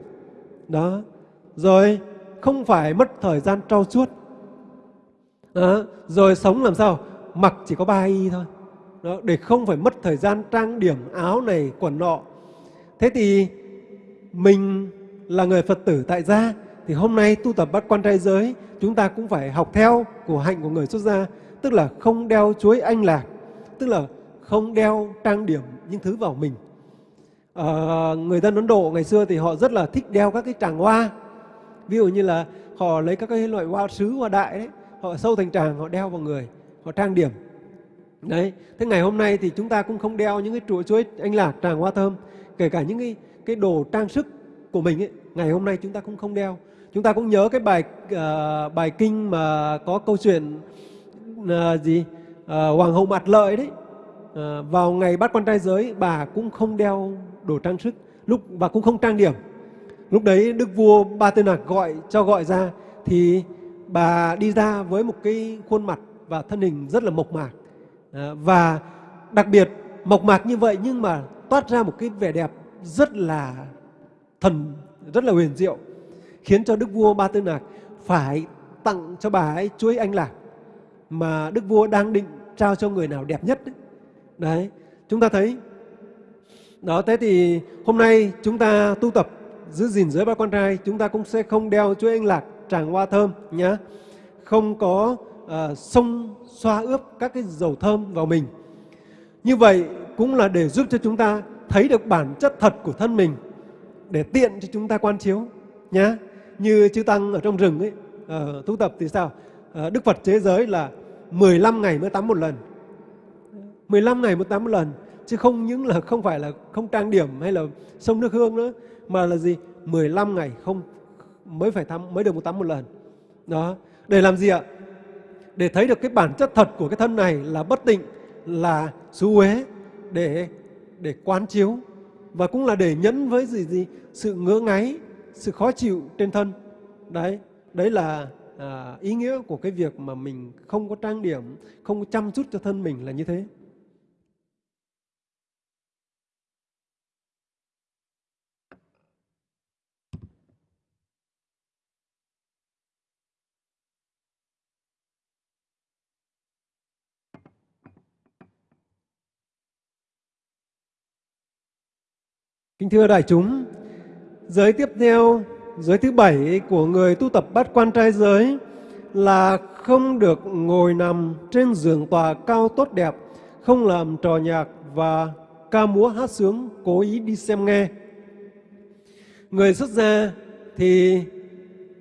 Đó. Rồi không phải mất thời gian trau chuốt. Đó. Rồi sống làm sao? Mặc chỉ có ba y thôi. Đó. Để không phải mất thời gian trang điểm áo này, quần nọ. Thế thì mình là người Phật tử tại gia thì hôm nay tu tập bắt quan trai giới chúng ta cũng phải học theo của hạnh của người xuất gia tức là không đeo chuối anh lạc tức là không đeo trang điểm những thứ vào mình à, người dân Ấn Độ ngày xưa thì họ rất là thích đeo các cái tràng hoa ví dụ như là họ lấy các cái loại hoa sứ hoa đại đấy họ sâu thành tràng họ đeo vào người họ trang điểm. Đấy thế ngày hôm nay thì chúng ta cũng không đeo những cái chuỗi chuỗi anh lạc tràng hoa thơm kể cả những cái cái đồ trang sức của mình ấy ngày hôm nay chúng ta cũng không đeo. Chúng ta cũng nhớ cái bài uh, bài kinh mà có câu chuyện uh, gì? Uh, hoàng hậu mặt lợi đấy. Uh, vào ngày bắt quan trai giới bà cũng không đeo đồ trang sức lúc và cũng không trang điểm lúc đấy đức vua ba tư nặc gọi cho gọi ra thì bà đi ra với một cái khuôn mặt và thân hình rất là mộc mạc. À, và đặc biệt mộc mạc như vậy nhưng mà toát ra một cái vẻ đẹp rất là thần rất là huyền diệu khiến cho đức vua ba tư nạc phải tặng cho bà ấy chuối anh lạc mà đức vua đang định trao cho người nào đẹp nhất đấy, đấy chúng ta thấy. Đó thế thì hôm nay chúng ta tu tập giữ gìn giới ba quan trai chúng ta cũng sẽ không đeo chuỗi anh lạc tràng hoa thơm nhé không có ờ, uh, xông xoa ướp các cái dầu thơm vào mình. Như vậy cũng là để giúp cho chúng ta thấy được bản chất thật của thân mình để tiện cho chúng ta quan chiếu nhé như chư tăng ở trong rừng ấy uh, tu tập thì sao? Uh, đức phật chế giới là 15 ngày mới tắm một lần. 15 ngày mới tắm một lần chứ không những là không phải là không trang điểm hay là sông nước hương nữa mà là gì? 15 ngày không mới phải tắm mới được một tắm một lần. Đó. Để làm gì ạ? Để thấy được cái bản chất thật của cái thân này là bất tịnh là xú uế để để quán chiếu. Và cũng là để nhẫn với gì gì? Sự ngỡ ngáy sự khó chịu trên thân. Đấy. Đấy là à, ý nghĩa của cái việc mà mình không có trang điểm không có chăm chút cho thân mình là như thế. Kính thưa đại chúng, giới tiếp theo, giới thứ bảy của người tu tập bát quan trai giới là không được ngồi nằm trên giường tòa cao tốt đẹp, không làm trò nhạc và ca múa hát sướng cố ý đi xem nghe. Người xuất gia thì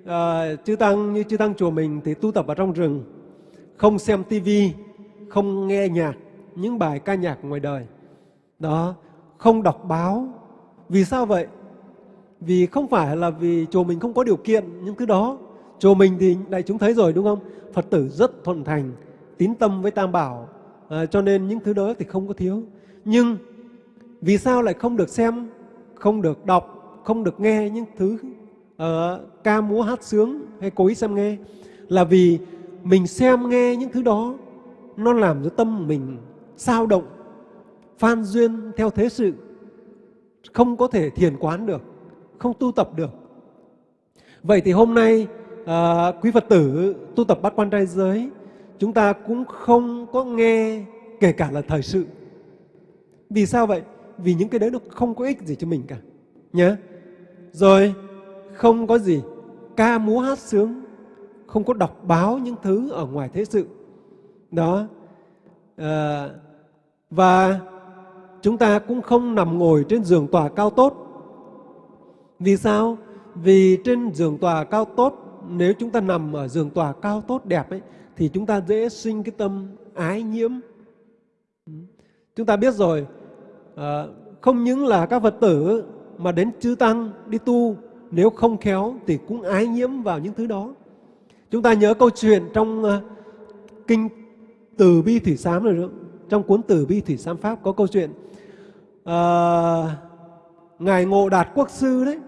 à, chư tăng như chư tăng chùa mình thì tu tập ở trong rừng, không xem tivi, không nghe nhạc, những bài ca nhạc ngoài đời. Đó, không đọc báo, vì sao vậy? Vì không phải là vì chùa mình không có điều kiện những thứ đó. Chùa mình thì đại chúng thấy rồi đúng không? Phật tử rất thuận thành, tín tâm với Tam Bảo, à, cho nên những thứ đó thì không có thiếu. Nhưng vì sao lại không được xem, không được đọc, không được nghe những thứ uh, ca múa hát sướng hay cố ý xem nghe? Là vì mình xem nghe những thứ đó nó làm cho tâm mình sao động, phan duyên theo thế sự không có thể thiền quán được, không tu tập được. Vậy thì hôm nay à, quý Phật tử tu tập bát quan trai giới, chúng ta cũng không có nghe kể cả là thời sự. Vì sao vậy? Vì những cái đấy nó không có ích gì cho mình cả. Nhớ. Rồi không có gì ca múa hát sướng, không có đọc báo những thứ ở ngoài thế sự. Đó. À, và chúng ta cũng không nằm ngồi trên giường tòa cao tốt. Vì sao? Vì trên giường tòa cao tốt, nếu chúng ta nằm ở giường tòa cao tốt đẹp ấy, thì chúng ta dễ sinh cái tâm ái nhiễm. Chúng ta biết rồi, à, không những là các Phật tử mà đến chư Tăng đi tu, nếu không khéo thì cũng ái nhiễm vào những thứ đó. Chúng ta nhớ câu chuyện trong uh, Kinh Từ Bi Thủy Sám rồi đó. Trong cuốn Từ Bi Thủy Sám Pháp có câu chuyện uh, ngài Ngộ Đạt Quốc sư đấy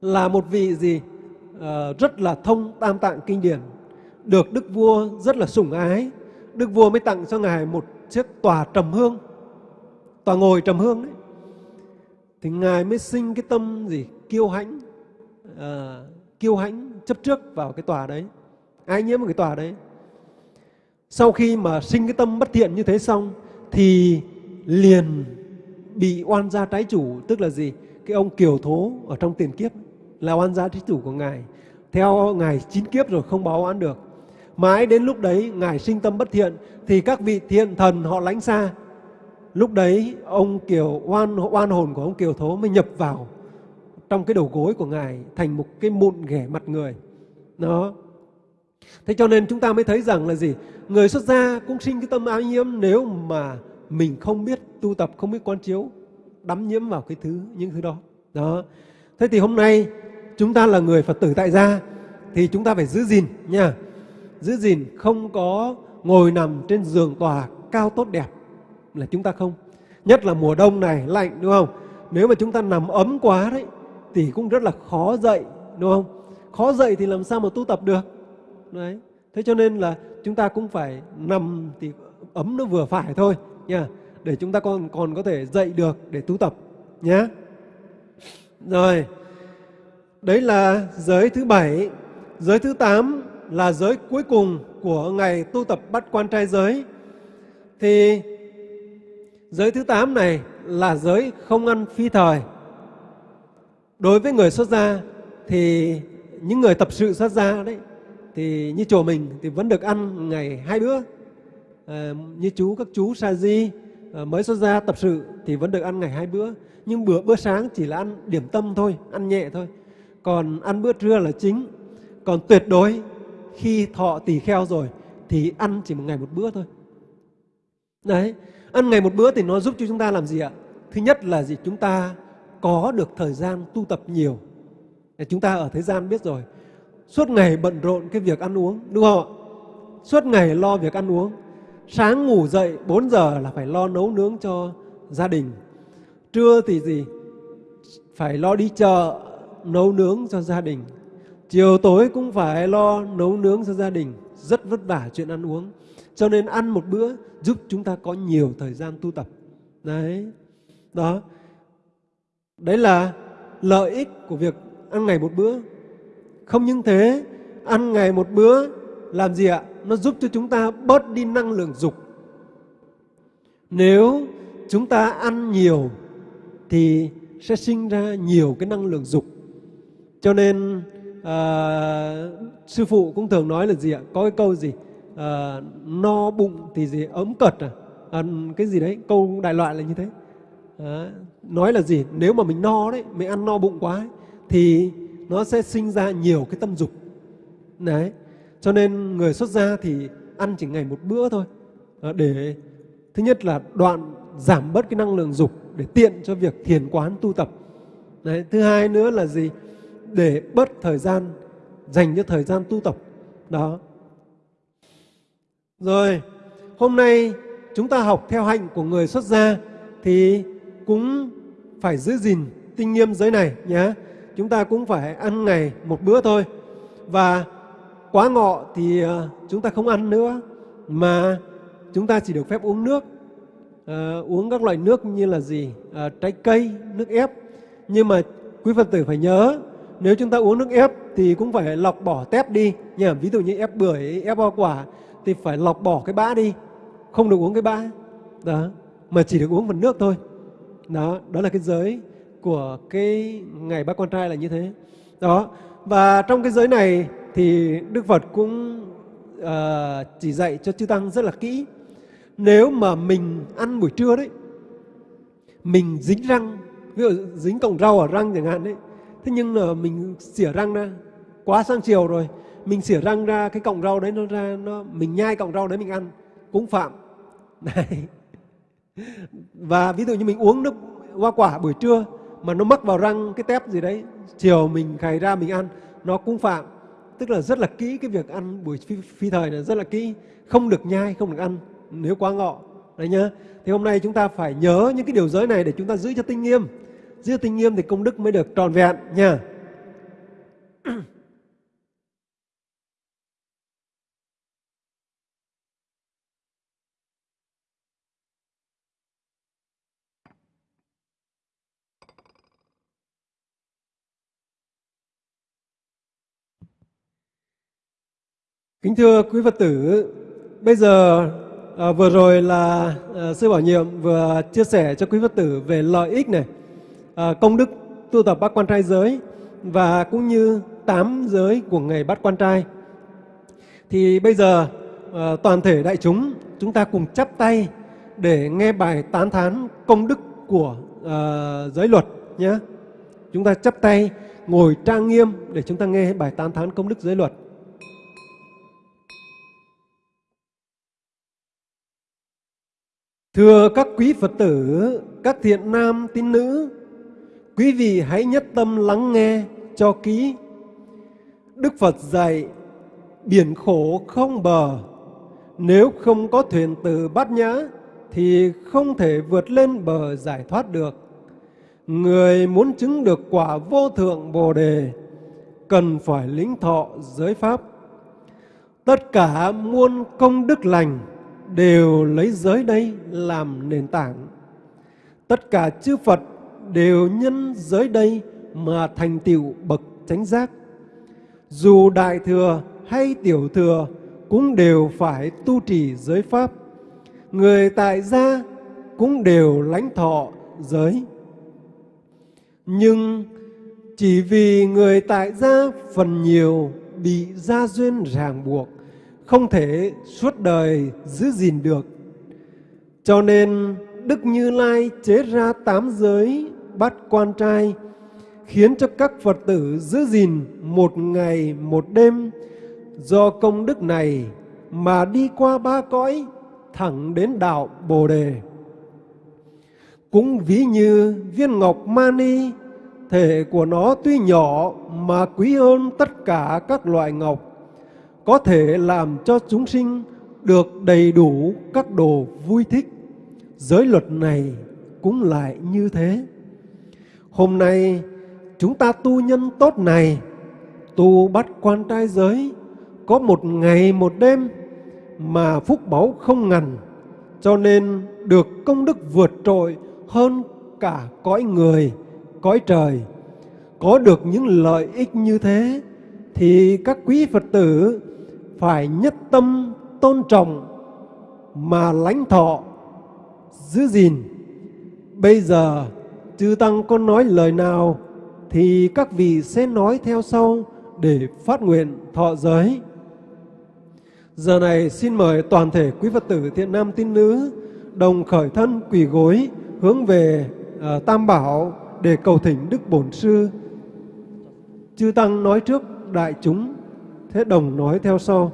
là một vị gì uh, rất là thông tam tạng kinh điển, được đức vua rất là sủng ái. Đức vua mới tặng cho ngài một chiếc tòa trầm hương, tòa ngồi trầm hương đấy. Thì ngài mới sinh cái tâm gì kiêu hãnh, uh, kiêu hãnh chấp trước vào cái tòa đấy, ái nhiễm vào cái tòa đấy. Sau khi mà sinh cái tâm bất thiện như thế xong thì liền bị oan gia trái chủ, tức là gì? Cái ông kiều thố ở trong tiền kiếp là oan gia trái chủ của ngài. Theo ngài chín kiếp rồi, không báo oán được. Mãi đến lúc đấy, ngài sinh tâm bất thiện, thì các vị thiện thần họ lánh xa. Lúc đấy, ông kiều, oan oan hồn của ông kiều thố mới nhập vào trong cái đầu gối của ngài, thành một cái mụn ghẻ mặt người. Đó. Thế cho nên chúng ta mới thấy rằng là gì? Người xuất gia cũng sinh cái tâm ái nhiễm, nếu mà mình không biết, tu tập không biết quan chiếu, đắm nhiễm vào cái thứ, những thứ đó. Đó. Thế thì hôm nay, chúng ta là người phật tử tại gia, thì chúng ta phải giữ gìn nha. Giữ gìn không có ngồi nằm trên giường tòa cao tốt đẹp là chúng ta không. Nhất là mùa đông này, lạnh, đúng không? Nếu mà chúng ta nằm ấm quá đấy, thì cũng rất là khó dậy, đúng không? Khó dậy thì làm sao mà tu tập được? Đấy. Thế cho nên là chúng ta cũng phải nằm thì ấm nó vừa phải thôi nha để chúng ta còn còn có thể dạy được để tu tập nhé rồi, đấy là giới thứ bảy. Giới thứ tám là giới cuối cùng của ngày tu tập bắt quan trai giới. Thì giới thứ tám này là giới không ăn phi thời. Đối với người xuất gia thì, những người tập sự xuất gia đấy, thì như chùa mình thì vẫn được ăn ngày hai bữa. Ờ, như chú, các chú sa di ờ, mới xuất gia tập sự thì vẫn được ăn ngày hai bữa. Nhưng bữa bữa sáng chỉ là ăn điểm tâm thôi, ăn nhẹ thôi. Còn ăn bữa trưa là chính. Còn tuyệt đối, khi thọ tỳ kheo rồi, thì ăn chỉ một ngày một bữa thôi. Đấy, ăn ngày một bữa thì nó giúp cho chúng ta làm gì ạ? Thứ nhất là gì? Chúng ta có được thời gian tu tập nhiều. Chúng ta ở thế gian biết rồi. Suốt ngày bận rộn cái việc ăn uống, đúng không ạ? Suốt ngày lo việc ăn uống sáng ngủ dậy 4 giờ là phải lo nấu nướng cho gia đình. Trưa thì gì? Phải lo đi chợ, nấu nướng cho gia đình. Chiều tối cũng phải lo nấu nướng cho gia đình. Rất vất vả chuyện ăn uống. Cho nên ăn một bữa giúp chúng ta có nhiều thời gian tu tập. Đấy. Đó. Đấy là lợi ích của việc ăn ngày một bữa. Không những thế, ăn ngày một bữa làm gì ạ? Nó giúp cho chúng ta bớt đi năng lượng dục. Nếu chúng ta ăn nhiều thì sẽ sinh ra nhiều cái năng lượng dục. Cho nên à, sư phụ cũng thường nói là gì ạ? Có cái câu gì? À, no bụng thì gì? Ấm cật à? à cái gì đấy? Câu đại loại là như thế. À, nói là gì? Nếu mà mình no đấy mình ăn no bụng quá ấy, thì nó sẽ sinh ra nhiều cái tâm dục. Đấy cho nên người xuất gia thì ăn chỉ ngày một bữa thôi. À, để, thứ nhất là đoạn giảm bớt cái năng lượng dục để tiện cho việc thiền quán tu tập. Đấy, thứ hai nữa là gì? Để bớt thời gian, dành cho thời gian tu tập. Đó. Rồi, hôm nay chúng ta học theo hạnh của người xuất gia thì cũng phải giữ gìn tinh nghiêm giới này nhé chúng ta cũng phải ăn ngày một bữa thôi. Và quá ngọ thì ờ, chúng ta không ăn nữa mà chúng ta chỉ được phép uống nước. À, uống các loại nước như là gì? À, trái cây nước ép. Nhưng mà quý phật tử phải nhớ nếu chúng ta uống nước ép thì cũng phải lọc bỏ tép đi. Nhỉ ví dụ như ép bưởi ép hoa quả thì phải lọc bỏ cái bã đi. Không được uống cái bã. Đó mà chỉ được uống phần nước thôi. Đó đó là cái giới của cái ngày bác con trai là như thế. Đó và trong cái giới này thì đức phật cũng uh, chỉ dạy cho chư tăng rất là kỹ. Nếu mà mình ăn buổi trưa đấy mình dính răng ví dụ dính cọng rau ở răng chẳng hạn đấy thế nhưng là mình xỉa răng ra quá sang chiều rồi mình xỉa răng ra cái cọng rau đấy nó ra nó mình nhai cọng rau đấy mình ăn cũng phạm. Đấy. Và ví dụ như mình uống nước hoa quả buổi trưa mà nó mắc vào răng cái tép gì đấy chiều mình khày ra mình ăn nó cũng phạm tức là rất là kỹ cái việc ăn buổi phi, phi thời này rất là kỹ. Không được nhai không được ăn nếu quá ngọ. Đấy nhá. Thì hôm nay chúng ta phải nhớ những cái điều giới này để chúng ta giữ cho tinh nghiêm. Giữ tinh nghiêm thì công đức mới được tròn vẹn nha. Kính thưa quý Phật tử, bây giờ à, vừa rồi là à, sư Bảo Nhiệm vừa chia sẻ cho quý Phật tử về lợi ích này, à, công đức tu tập bát quan trai giới và cũng như tám giới của ngày bát quan trai. Thì bây giờ à, toàn thể đại chúng chúng ta cùng chắp tay để nghe bài tán thán công đức của à, giới luật nhé. Chúng ta chắp tay, ngồi trang nghiêm để chúng ta nghe bài tán thán công đức giới luật. Thưa các quý Phật tử, các thiện nam tín nữ, quý vị hãy nhất tâm lắng nghe cho kỹ. Đức Phật dạy, biển khổ không bờ, nếu không có thuyền từ bát nhã thì không thể vượt lên bờ giải thoát được. Người muốn chứng được quả vô thượng Bồ đề cần phải lĩnh thọ giới pháp. Tất cả muôn công đức lành đều lấy giới đây làm nền tảng. Tất cả chư Phật đều nhân giới đây mà thành tựu bậc chánh giác. Dù đại thừa hay tiểu thừa cũng đều phải tu trì giới pháp. Người tại gia cũng đều lãnh thọ giới. Nhưng chỉ vì người tại gia phần nhiều bị gia duyên ràng buộc, không thể suốt đời giữ gìn được. Cho nên Đức Như Lai chế ra tám giới bắt quan trai, khiến cho các Phật tử giữ gìn một ngày một đêm. Do công đức này mà đi qua ba cõi, thẳng đến đạo Bồ Đề. Cũng ví như viên ngọc mani, thể của nó tuy nhỏ mà quý hơn tất cả các loại ngọc, có thể làm cho chúng sinh được đầy đủ các đồ vui thích. Giới luật này cũng lại như thế. Hôm nay chúng ta tu nhân tốt này, tu bắt quan trai giới, có một ngày một đêm mà phúc báu không ngần, cho nên được công đức vượt trội hơn cả cõi người, cõi trời. Có được những lợi ích như thế thì các quý Phật tử phải nhất tâm tôn trọng mà lãnh thọ, giữ gìn. Bây giờ chư Tăng có nói lời nào thì các vị sẽ nói theo sau để phát nguyện thọ giới. Giờ này xin mời toàn thể quý Phật tử thiện nam tín nữ đồng khởi thân quỳ gối hướng về uh, Tam Bảo để cầu thỉnh Đức Bổn Sư. Chư Tăng nói trước đại chúng, thế đồng nói theo sau.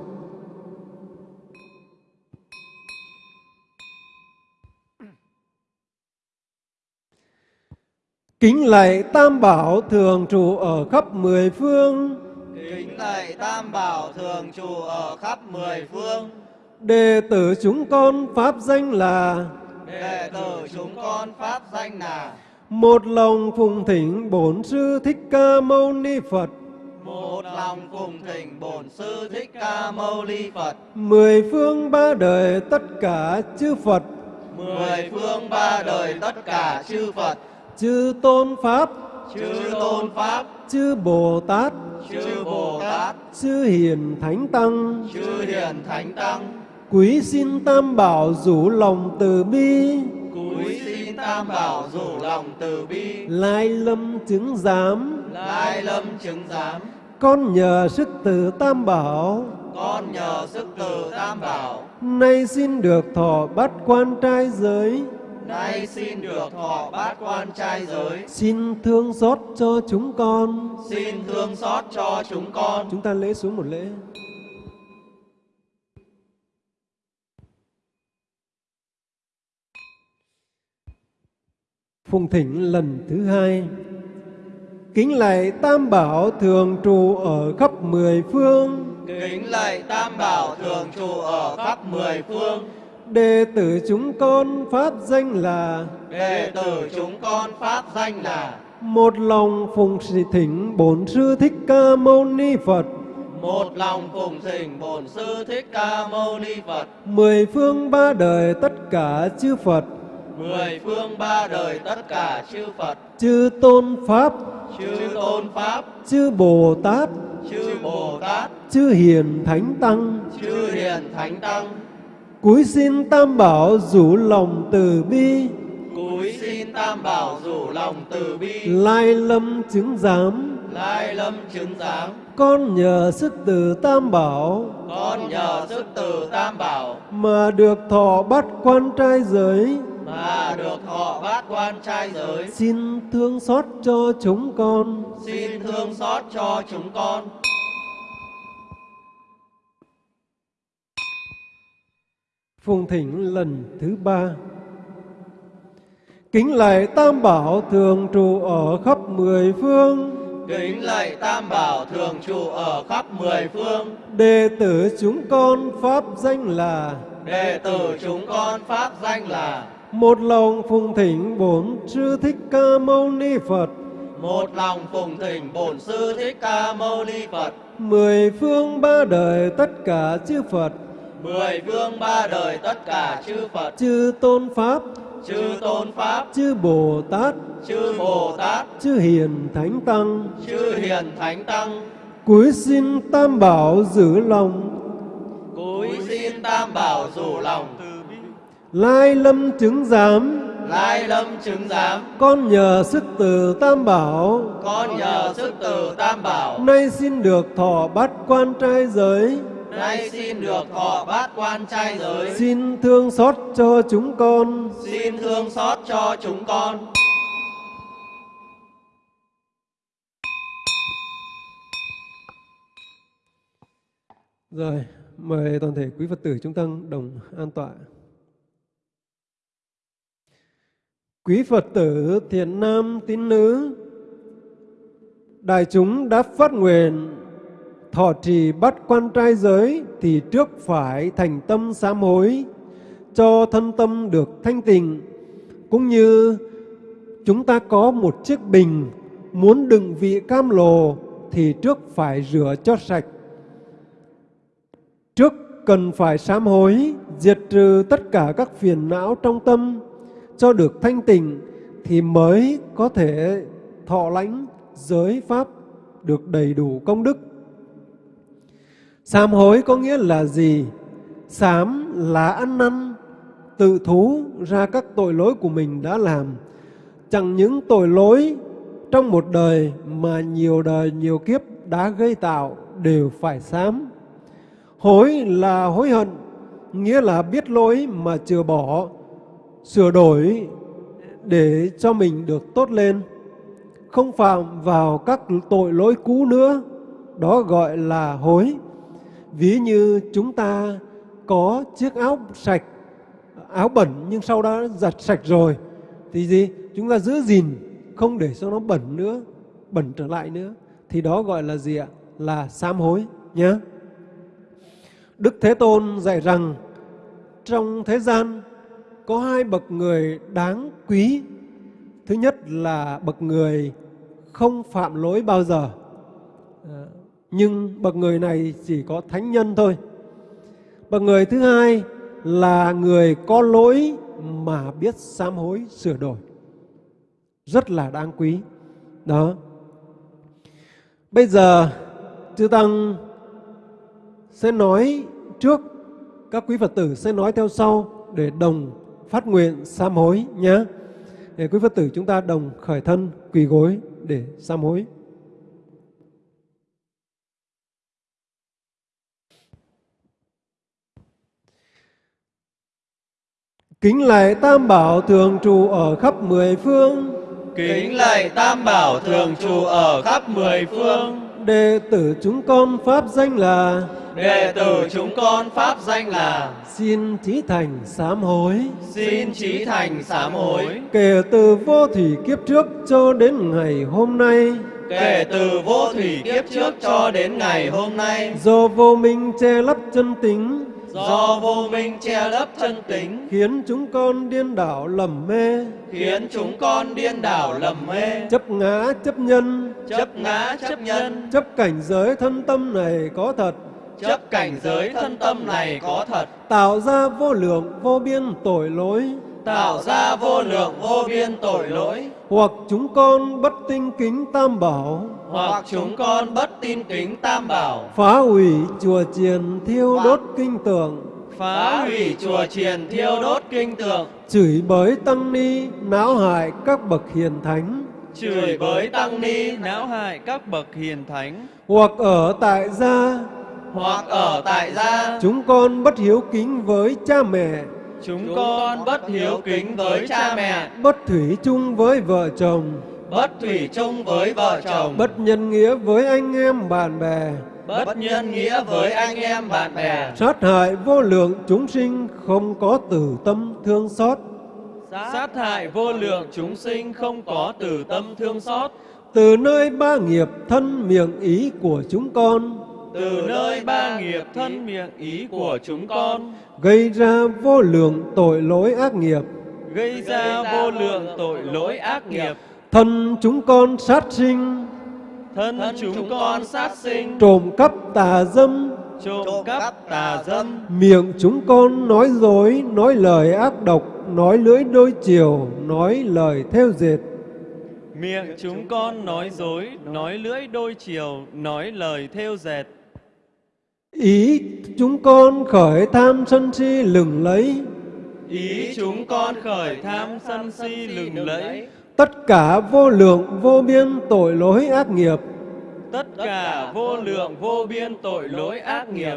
Kính lạy Tam Bảo thường trụ ở khắp mười phương. Kính lạy Tam Bảo thường trụ ở khắp mười phương. Đệ tử chúng con pháp danh là Đệ tử chúng con pháp danh là một lòng phụng thỉnh Bổn Sư Thích Ca Mâu Ni Phật. Một lòng cùng thỉnh Bổn Sư Thích Ca Mâu Ni Phật. Mười phương ba đời tất cả chư Phật, Mười phương ba đời tất cả chư Phật, chư Tôn Pháp, chư Tôn Pháp, chư Bồ Tát, chư Bồ Tát, chư Hiền Thánh Tăng, chư Hiền Thánh Tăng, quý xin Tam Bảo rủ lòng từ bi, cúi xin Tam Bảo rủ lòng từ bi, lai lâm chứng giám. lai lâm chứng giám. Con nhờ sức từ Tam Bảo, Con nhờ sức từ Tam Bảo, nay xin được thọ bắt quan trai giới, nay xin được thọ bát quan trai giới. xin thương xót cho chúng con. Xin thương xót cho chúng con. Chúng ta lễ xuống một lễ. Phụng thỉnh lần thứ hai. Kính lạy Tam Bảo thường trụ ở khắp mười phương. Kính lạy Tam Bảo thường trụ ở khắp mười phương. Đệ tử chúng con pháp danh là Đệ tử chúng con pháp danh là một lòng phụng sự thỉnh Bổn Sư Thích Ca Mâu Ni Phật. một lòng cùng thỉnh Bổn Sư Thích Ca Mâu Ni Phật. Mười phương ba đời tất cả chư Phật, Mười phương ba đời tất cả chư Phật, chư Tôn Pháp, chư Tôn Pháp, chư Bồ Tát, chư Bồ Tát, chư Hiền Thánh Tăng, chư Hiền Thánh Tăng, cúi xin Tam Bảo rủ lòng từ bi, cúi xin Tam Bảo rủ lòng từ bi, lai lâm chứng giám. lai lâm chứng giám. Con nhờ sức từ Tam Bảo. Con nhờ sức từ Tam Bảo. Mà được thọ bắt quan trai giới, mà được thọ bát quan trai giới. Xin thương xót cho chúng con. Xin thương xót cho chúng con. Phùng thỉnh lần thứ ba. Kính lạy Tam Bảo thường trụ ở khắp mười phương. Kính lạy Tam Bảo thường trụ ở khắp mười phương. Đệ tử chúng con pháp danh là Đệ tử chúng con pháp danh là một lòng phùng thỉnh bổn sư thích ca mâu ni Phật. một lòng phụng thỉnh bổn sư thích ca mâu ni Phật. Mười phương ba đời tất cả chư Phật, Mười phương ba đời tất cả chư Phật, chư tôn pháp, chư tôn pháp, chư Bồ Tát, chư Bồ Tát, chư hiền thánh tăng, chư hiền thánh tăng, cúi xin Tam Bảo giữ lòng, cúi xin Tam Bảo rủ lòng, lai lâm chứng giám, lai lâm chứng giám, con nhờ sức từ Tam Bảo, con nhờ sức từ Tam Bảo, nay xin được thọ bát quan trai giới, nay xin được thọ bát quan trai giới, xin thương xót cho chúng con. xin thương xót cho chúng con. Rồi, mời toàn thể quý Phật tử chúng ta đồng an tọa. Quý Phật tử thiện nam tín nữ, đại chúng đã phát nguyện thọ trì bắt quan trai giới thì trước phải thành tâm sám hối cho thân tâm được thanh tịnh. Cũng như chúng ta có một chiếc bình muốn đựng vị cam lồ thì trước phải rửa cho sạch. Trước cần phải sám hối, diệt trừ tất cả các phiền não trong tâm cho được thanh tịnh thì mới có thể thọ lãnh giới pháp được đầy đủ công đức. Sám hối có nghĩa là gì? Sám là ăn năn, tự thú ra các tội lỗi của mình đã làm. Chẳng những tội lỗi trong một đời mà nhiều đời, nhiều kiếp đã gây tạo đều phải sám. Hối là hối hận, nghĩa là biết lỗi mà chừa bỏ, sửa đổi để cho mình được tốt lên, không phạm vào các tội lỗi cũ nữa, đó gọi là hối. Ví như chúng ta có chiếc áo sạch, áo bẩn nhưng sau đó giặt sạch rồi, thì gì? Chúng ta giữ gìn, không để cho nó bẩn nữa, bẩn trở lại nữa, thì đó gọi là gì ạ? Là sám hối nhé. Đức Thế Tôn dạy rằng trong thế gian có hai bậc người đáng quý. Thứ nhất là bậc người không phạm lỗi bao giờ. Ờ, nhưng bậc người này chỉ có thánh nhân thôi. Bậc người thứ hai là người có lỗi mà biết sám hối sửa đổi. Rất là đáng quý. Đó. Bây giờ chư tăng sẽ nói trước, các quý Phật tử sẽ nói theo sau để đồng phát nguyện sám hối nhé. Để quý Phật tử chúng ta đồng khởi thân quỳ gối để sám hối. Kính lạy Tam Bảo thường trụ ở khắp mười phương, Kính lạy Tam Bảo thường trụ ở khắp mười phương. đệ tử chúng con pháp danh là Đệ tử chúng con pháp danh là xin trí thành sám hối. Xin trí thành sám hối. Kể từ vô thủy kiếp trước cho đến ngày hôm nay, Kể từ vô thủy kiếp trước cho đến ngày hôm nay, do vô minh che lấp chân tính, do vô minh che lấp chân tính, khiến chúng con điên đảo lầm mê, khiến chúng con điên đảo lầm mê, chấp ngã chấp nhân, chấp ngã chấp nhân, chấp cảnh giới thân tâm này có thật, chấp cảnh giới thân tâm này có thật, tạo ra vô lượng vô biên tội lỗi, tạo ra vô lượng vô biên tội lỗi, hoặc chúng con bất tinh kính tam bảo, hoặc chúng con bất tin kính tam bảo, phá hủy chùa chiền thiêu đốt kinh tượng, phá hủy chùa chiền thiêu đốt kinh tượng, chửi bới tăng ni, não hại các bậc hiền thánh, chửi bới tăng ni, não hại các bậc hiền thánh. Hoặc ở tại gia hoặc ở tại gia, chúng con bất hiếu kính với cha mẹ, Chúng con bất hiếu kính với cha mẹ, bất thủy chung với vợ chồng, bất thủy chung với vợ chồng, bất nhân nghĩa với anh em bạn bè, bất nhân nghĩa với anh em bạn bè, sát hại vô lượng chúng sinh không có từ tâm thương xót, sát hại vô lượng chúng sinh không có từ tâm thương xót, từ nơi ba nghiệp thân miệng ý của chúng con, từ nơi ba nghiệp thân miệng ý của chúng con, gây ra vô lượng tội lỗi ác nghiệp, gây ra vô lượng tội lỗi ác nghiệp, thân chúng con sát sinh, thân chúng con sát sinh, trộm cắp tà dâm, trộm cắp tà dâm, miệng chúng con nói dối, nói lời ác độc, nói lưỡi đôi chiều, nói lời theo dệt, miệng chúng con nói dối, nói lưỡi đôi chiều, nói lời theo dệt, ý chúng con khởi tham sân si lừng lấy, ý chúng con khởi tham sân si lừng lẫy, tất cả vô lượng vô biên tội lỗi ác nghiệp, tất cả vô lượng vô biên tội lỗi ác nghiệp.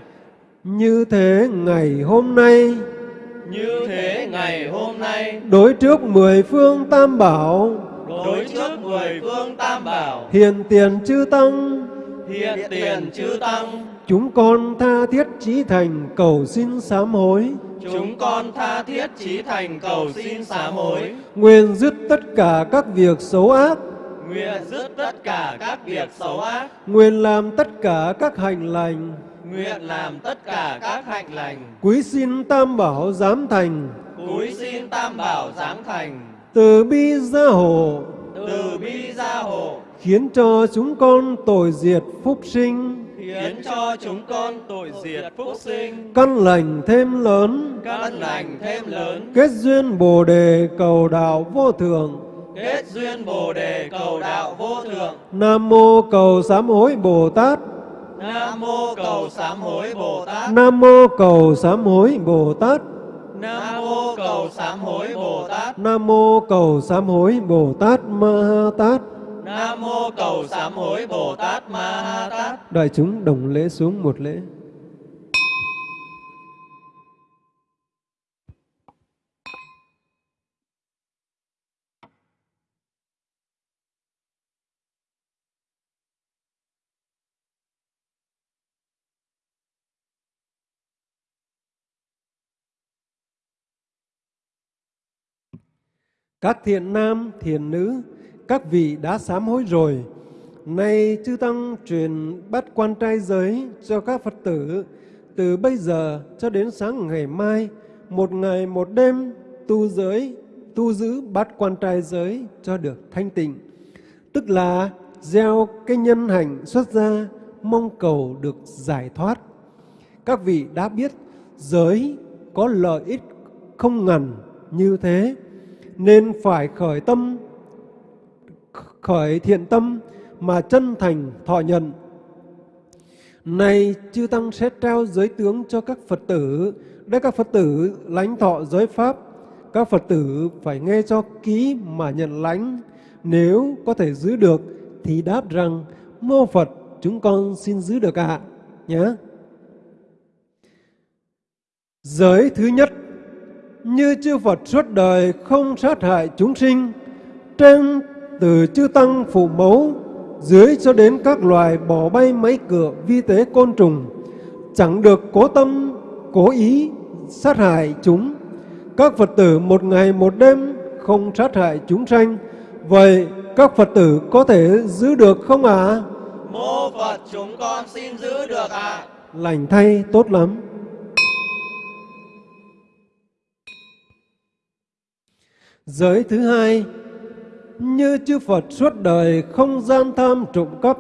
như thế ngày hôm nay. Như thế ngày hôm nay, đối trước mười phương tam bảo. Đối trước mười phương tam bảo, hiện tiền chư tăng. Hiện tiền chư tăng, chúng con tha thiết chí thành cầu xin sám hối. Chúng con tha thiết chí thành cầu xin sám hối, nguyện dứt tất cả các việc xấu ác. Nguyện dứt tất cả các việc xấu ác, nguyện làm tất cả các hành lành. Nguyện làm tất cả các hạnh lành, quý xin tam bảo giám thành. Cúi xin tam bảo giáng thành, từ bi gia hộ. Từ bi gia hộ, khiến cho chúng con tội diệt phúc sinh khiến cho chúng con tội diệt phúc sinh, căn lành thêm lớn. Căn lành thêm lớn, kết duyên bồ đề cầu đạo vô thượng kết duyên bồ đề cầu đạo vô thượng. nam mô cầu sám hối bồ tát. Nam mô cầu sám hối Bồ Tát. nam mô cầu sám hối bồ tát. Nam mô cầu sám hối Bồ Tát. nam mô cầu sám hối bồ tát. Ma ha tát Nam mô cầu sám hối Bồ Tát Ma Ha Tát. đại chúng đồng lễ xuống một lễ Các thiện nam, thiện nữ, các vị đã sám hối rồi. Nay chư Tăng truyền bắt quan trai giới cho các Phật tử từ bây giờ cho đến sáng ngày mai, một ngày một đêm tu giới, tu giữ bắt quan trai giới cho được thanh tịnh. Tức là gieo cái nhân hành xuất ra, mong cầu được giải thoát. Các vị đã biết giới có lợi ích không ngần như thế, nên phải khởi tâm, khởi thiện tâm mà chân thành thọ nhận. Này chư Tăng sẽ trao giới tướng cho các Phật tử, để các Phật tử lãnh thọ giới Pháp. Các Phật tử phải nghe cho ký mà nhận lãnh. Nếu có thể giữ được thì đáp rằng mô Phật chúng con xin giữ được ạ. Nhé. Giới thứ nhất như chư Phật suốt đời không sát hại chúng sinh, trên từ chư Tăng phụ mẫu, dưới cho đến các loài bỏ bay máy cửa vi tế côn trùng, chẳng được cố tâm, cố ý sát hại chúng. Các Phật tử một ngày một đêm không sát hại chúng sanh, vậy các Phật tử có thể giữ được không ạ? À? Mô Phật chúng con xin giữ được ạ. Lành thay tốt lắm. Giới thứ hai, như chư Phật suốt đời không gian tham trộm cắp,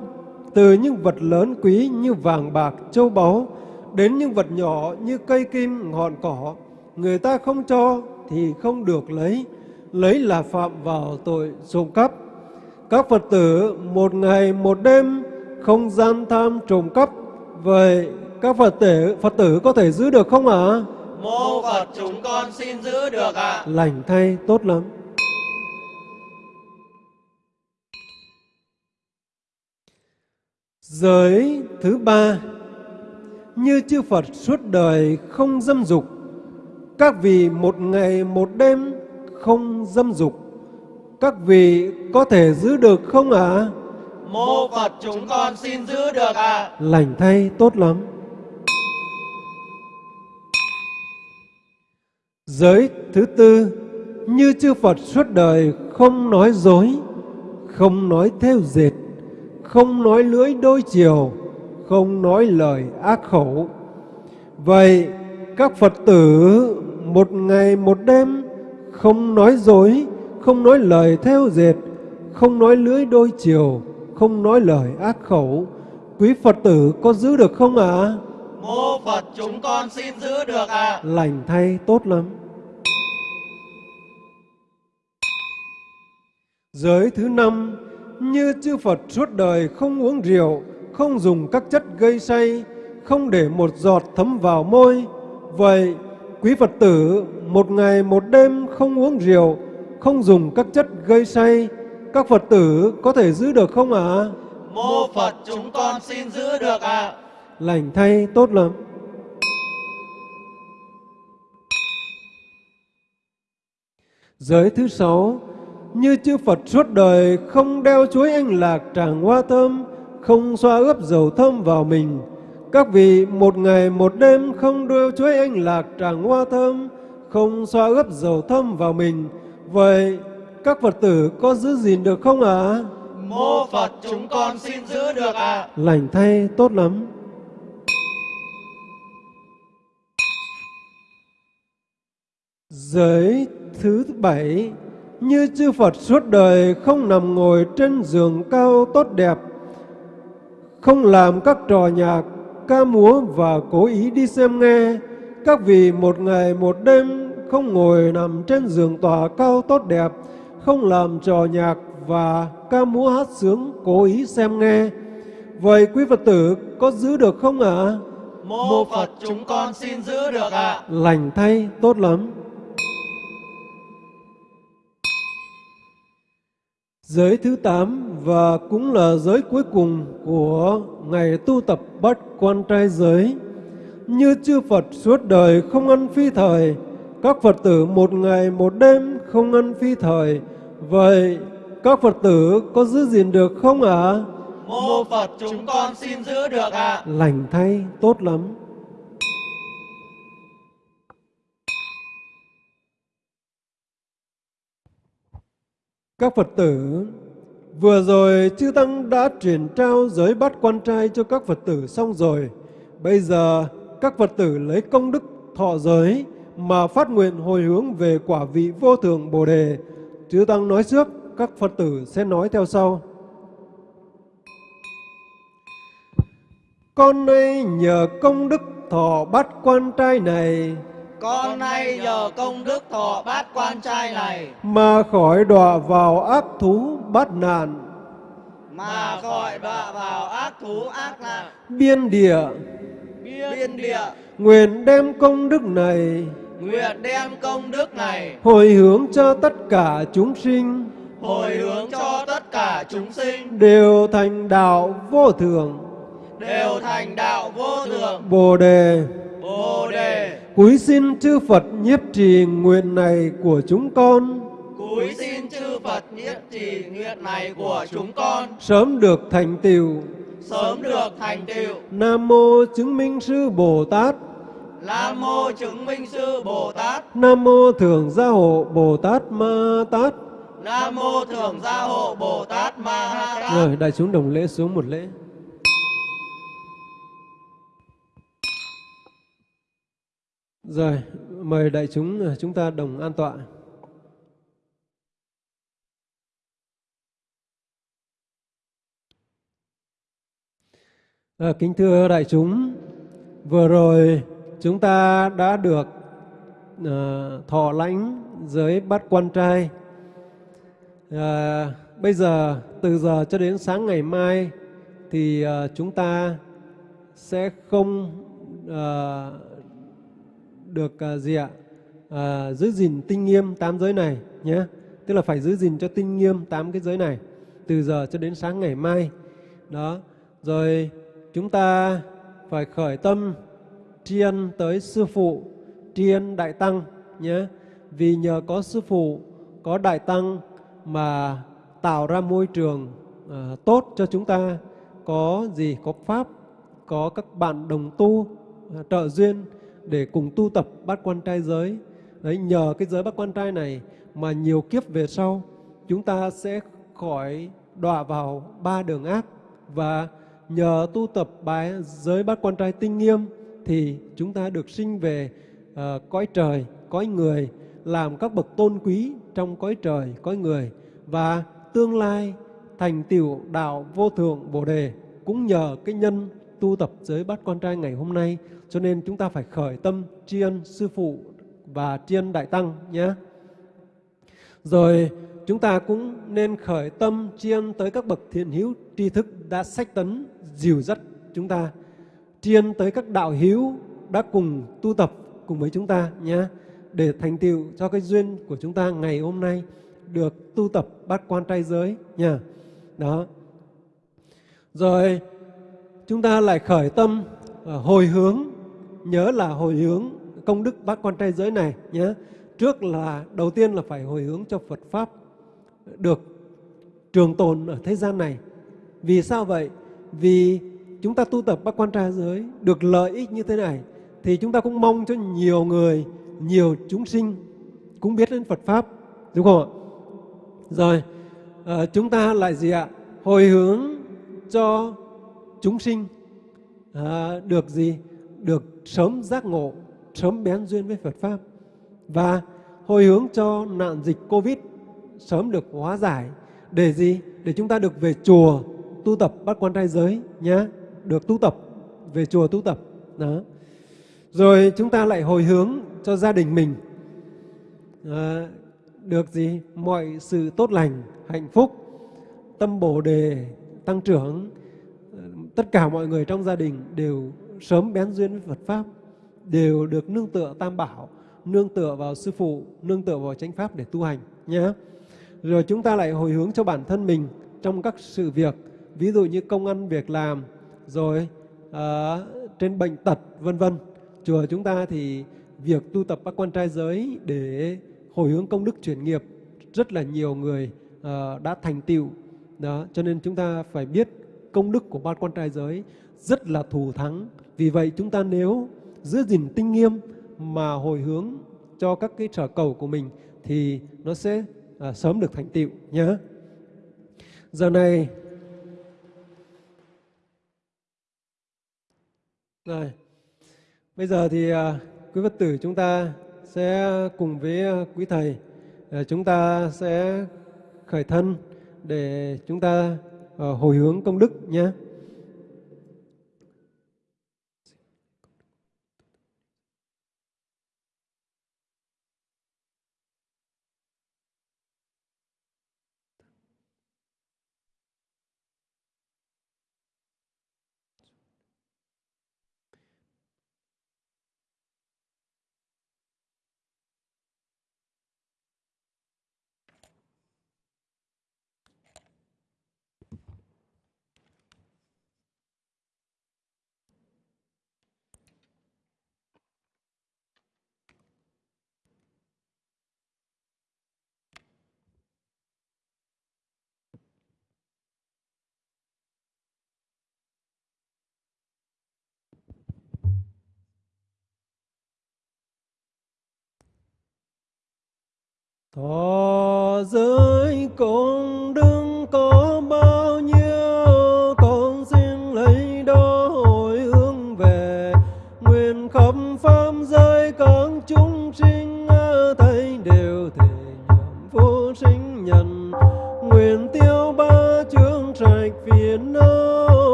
từ những vật lớn quý như vàng bạc, châu báu, đến những vật nhỏ như cây kim, ngọn cỏ, người ta không cho thì không được lấy, lấy là phạm vào tội trộm cắp. Các Phật tử một ngày một đêm không gian tham trộm cắp, vậy các Phật tử Phật tử có thể giữ được không ạ? À? Mô Phật chúng con xin giữ được ạ. Lành thay tốt lắm. Giới thứ ba, như chư Phật suốt đời không dâm dục, các vị một ngày một đêm không dâm dục các vị có thể giữ được không ạ Mô Phật chúng con xin giữ được ạ. lành thay tốt lắm giới thứ tư như chư Phật suốt đời không nói dối không nói theo dệt không nói lưỡi đôi chiều không nói lời ác khẩu. Vậy các Phật tử một ngày một đêm không nói dối không nói lời theo dệt không nói lưỡi đôi chiều không nói lời ác khẩu. Quý Phật tử có giữ được không ạ? Mô Phật chúng con xin giữ được ạ. lành thay tốt lắm. Giới thứ năm, như chư Phật suốt đời không uống rượu, không dùng các chất gây say, không để một giọt thấm vào môi. Vậy, quý Phật tử một ngày một đêm không uống rượu, không dùng các chất gây say, các Phật tử có thể giữ được không ạ? Mô Phật chúng con xin giữ được ạ. Lành thay tốt lắm. Giới thứ sáu, như chư Phật suốt đời không đeo chuối anh lạc tràng hoa thơm, không xoa ướp dầu thơm vào mình. Các vị một ngày một đêm không đeo chuối anh lạc tràng hoa thơm, không xoa ướp dầu thơm vào mình. Vậy các Phật tử có giữ gìn được không ạ? Mô Phật chúng con xin giữ được ạ. Lành thay tốt lắm. Giới thứ bảy như chư Phật suốt đời không nằm ngồi trên giường cao tốt đẹp, không làm các trò nhạc, ca múa và cố ý đi xem nghe. Các vị một ngày một đêm không ngồi nằm trên giường tòa cao tốt đẹp, không làm trò nhạc và ca múa hát sướng cố ý xem nghe. Vậy quý Phật tử có giữ được không ạ? Mô Phật chúng con xin giữ được ạ. Lành thay tốt lắm. Giới thứ 8 và cũng là giới cuối cùng của ngày tu tập bát quan trai giới. Như chư Phật suốt đời không ăn phi thời, các Phật tử một ngày một đêm không ăn phi thời. Vậy các Phật tử có giữ gìn được không ạ? Mô Phật chúng con xin giữ được ạ. Lành thay tốt lắm. Các Phật tử, vừa rồi Chư Tăng đã truyền trao giới bát quan trai cho các Phật tử xong rồi. Bây giờ các Phật tử lấy công đức thọ giới mà phát nguyện hồi hướng về quả vị vô thượng Bồ Đề. Chư Tăng nói trước, các Phật tử sẽ nói theo sau. Con nay nhờ công đức thọ bát quan trai này con nay nhờ công đức thọ bát quan trai này. Mà khỏi đọa vào ác thú bát nạn, mà khỏi đọa vào ác thú ác nạn. Biên địa, biên địa. Nguyện đem công đức này. Nguyện đem công đức này. Hồi hướng cho tất cả chúng sinh. Hồi hướng cho tất cả chúng sinh. Đều thành đạo vô thường, đều thành đạo vô thượng Bồ Đề. bồ đề Cúi xin chư Phật nhiếp trì nguyện này của chúng con, cúi xin chư phật nhiếp trì nguyện này của chúng con sớm được thành tựu. sớm được thành tựu Nam mô chứng minh sư Bồ Tát, nam mô chứng minh sư bồ tát Nam mô thường gia hộ Bồ Tát Ma Tát. nam mô thường gia hộ bồ tát ma ha tát Rồi, đại chúng đồng lễ xuống một lễ. Rồi, mời đại chúng ờ, chúng ta đồng an tọa. À, kính thưa đại chúng, vừa rồi chúng ta đã được à, thọ lãnh giới bát quan trai. À, bây giờ từ giờ cho đến sáng ngày mai thì à, chúng ta sẽ không à, được à, gì ạ? À, giữ gìn tinh nghiêm tám giới này nhé. Tức là phải giữ gìn cho tinh nghiêm tám cái giới này từ giờ cho đến sáng ngày mai. Đó. Rồi chúng ta phải khởi tâm tri ân tới sư phụ tri tri ân đại tăng nhé. Vì nhờ có sư phụ có đại tăng mà tạo ra môi trường à, tốt cho chúng ta. Có gì? Có pháp có các bạn đồng tu à, trợ duyên để cùng tu tập bát quan trai giới. Đấy nhờ cái giới bát quan trai này mà nhiều kiếp về sau chúng ta sẽ khỏi đọa vào ba đường ác. Và nhờ tu tập bài giới bát quan trai tinh nghiêm thì chúng ta được sinh về uh, cõi trời, cõi người, làm các bậc tôn quý trong cõi trời, cõi người. Và tương lai thành tiểu đạo vô thượng bồ đề cũng nhờ cái nhân tu tập giới bát quan trai ngày hôm nay cho nên chúng ta phải khởi tâm tri ân sư phụ và tri ân đại tăng nhé. Rồi, chúng ta cũng nên khởi tâm tri ân tới các bậc thiện hữu tri thức đã sách tấn, dìu dắt chúng ta. Tri ân tới các đạo hữu đã cùng tu tập cùng với chúng ta nhé, để thành tựu cho cái duyên của chúng ta ngày hôm nay được tu tập bát quan trai giới nha đó. Rồi, chúng ta lại khởi tâm ờ, hồi hướng nhớ là hồi hướng công đức bát quan trai giới này nhé. Trước là đầu tiên là phải hồi hướng cho Phật pháp được trường tồn ở thế gian này. Vì sao vậy? Vì chúng ta tu tập bát quan trai giới được lợi ích như thế này thì chúng ta cũng mong cho nhiều người nhiều chúng sinh cũng biết đến Phật pháp đúng không ạ? Rồi à, chúng ta lại gì ạ? Hồi hướng cho chúng sinh à, được gì? Được sớm giác ngộ sớm bén duyên với Phật pháp. Và hồi hướng cho nạn dịch Covid sớm được hóa giải. Để gì? Để chúng ta được về chùa tu tập bắt quan trai giới nhé được tu tập về chùa tu tập. Đó. Rồi chúng ta lại hồi hướng cho gia đình mình. À, được gì? Mọi sự tốt lành hạnh phúc tâm bổ đề tăng trưởng ờ, tất cả mọi người trong gia đình đều sớm bén duyên với Phật pháp đều được nương tựa tam bảo nương tựa vào sư phụ nương tựa vào chánh pháp để tu hành nhé. Rồi chúng ta lại hồi hướng cho bản thân mình trong các sự việc ví dụ như công ăn việc làm rồi à, trên bệnh tật vân vân. Chùa chúng ta thì việc tu tập các quan trai giới để hồi hướng công đức chuyển nghiệp rất là nhiều người uh, đã thành tựu. Đó cho nên chúng ta phải biết công đức của ban quan trai giới rất là thù thắng vì vậy chúng ta nếu giữ gìn tinh nghiêm mà hồi hướng cho các cái trở cầu của mình thì nó sẽ à, sớm được thành tựu nhé giờ này rồi Bây giờ thì à, quý Phật tử chúng ta sẽ cùng với à, quý Thầy, à, chúng ta sẽ khởi thân để chúng ta à, hồi hướng công đức nhé. Thọ giới con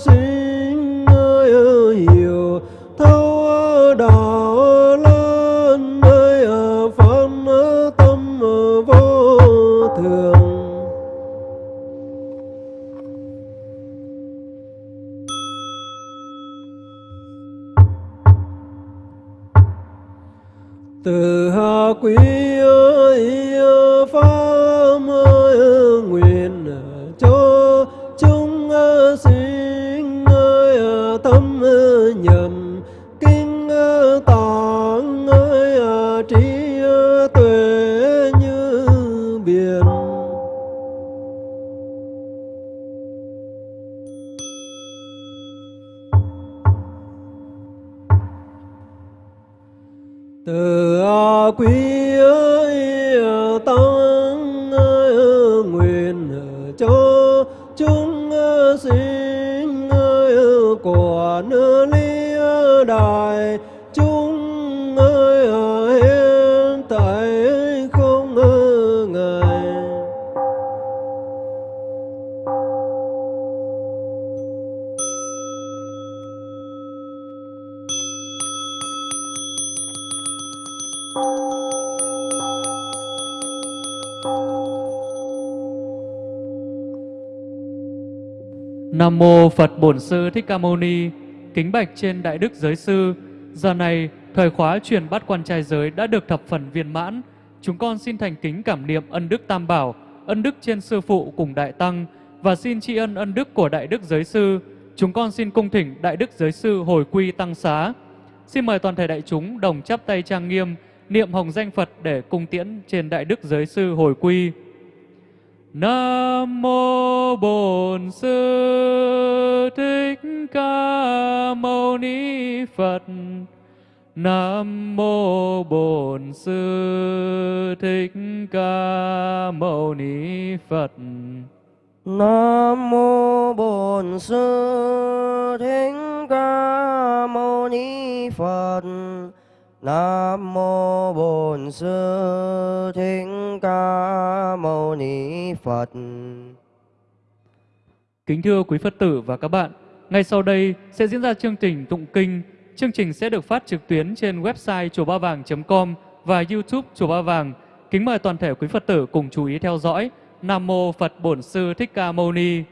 sí. Nam mô Phật Bổn Sư Thích Ca Mâu Ni. Kính bạch trên Đại Đức Giới Sư. Giờ này, thời khóa truyền bát quan trai giới đã được thập phần viên mãn. Chúng con xin thành kính cảm niệm ân đức Tam Bảo, ân đức trên Sư Phụ cùng Đại Tăng và xin tri ân ân đức của Đại Đức Giới Sư. Chúng con xin cung thỉnh Đại Đức Giới Sư hồi quy tăng xá. Xin mời toàn thể đại chúng đồng chắp tay trang nghiêm, niệm hồng danh Phật để cung tiễn trên Đại Đức Giới Sư hồi quy. Nam mô Bổn Sư Thích Ca Mâu Ni Phật. Nam mô Bổn Sư Thích Ca Mâu Ni Phật. Nam mô Bổn Sư Thích Ca Mâu Ni Phật. Nam mô Bổn Sư Thích Ca Mâu Ni Phật. Kính thưa quý Phật tử và các bạn, ngay sau đây sẽ diễn ra chương trình tụng kinh. Chương trình sẽ được phát trực tuyến trên website chùa ba vàng.com và YouTube chùa ba vàng. Kính mời toàn thể quý Phật tử cùng chú ý theo dõi. Nam mô Phật Bổn Sư Thích Ca Mâu Ni.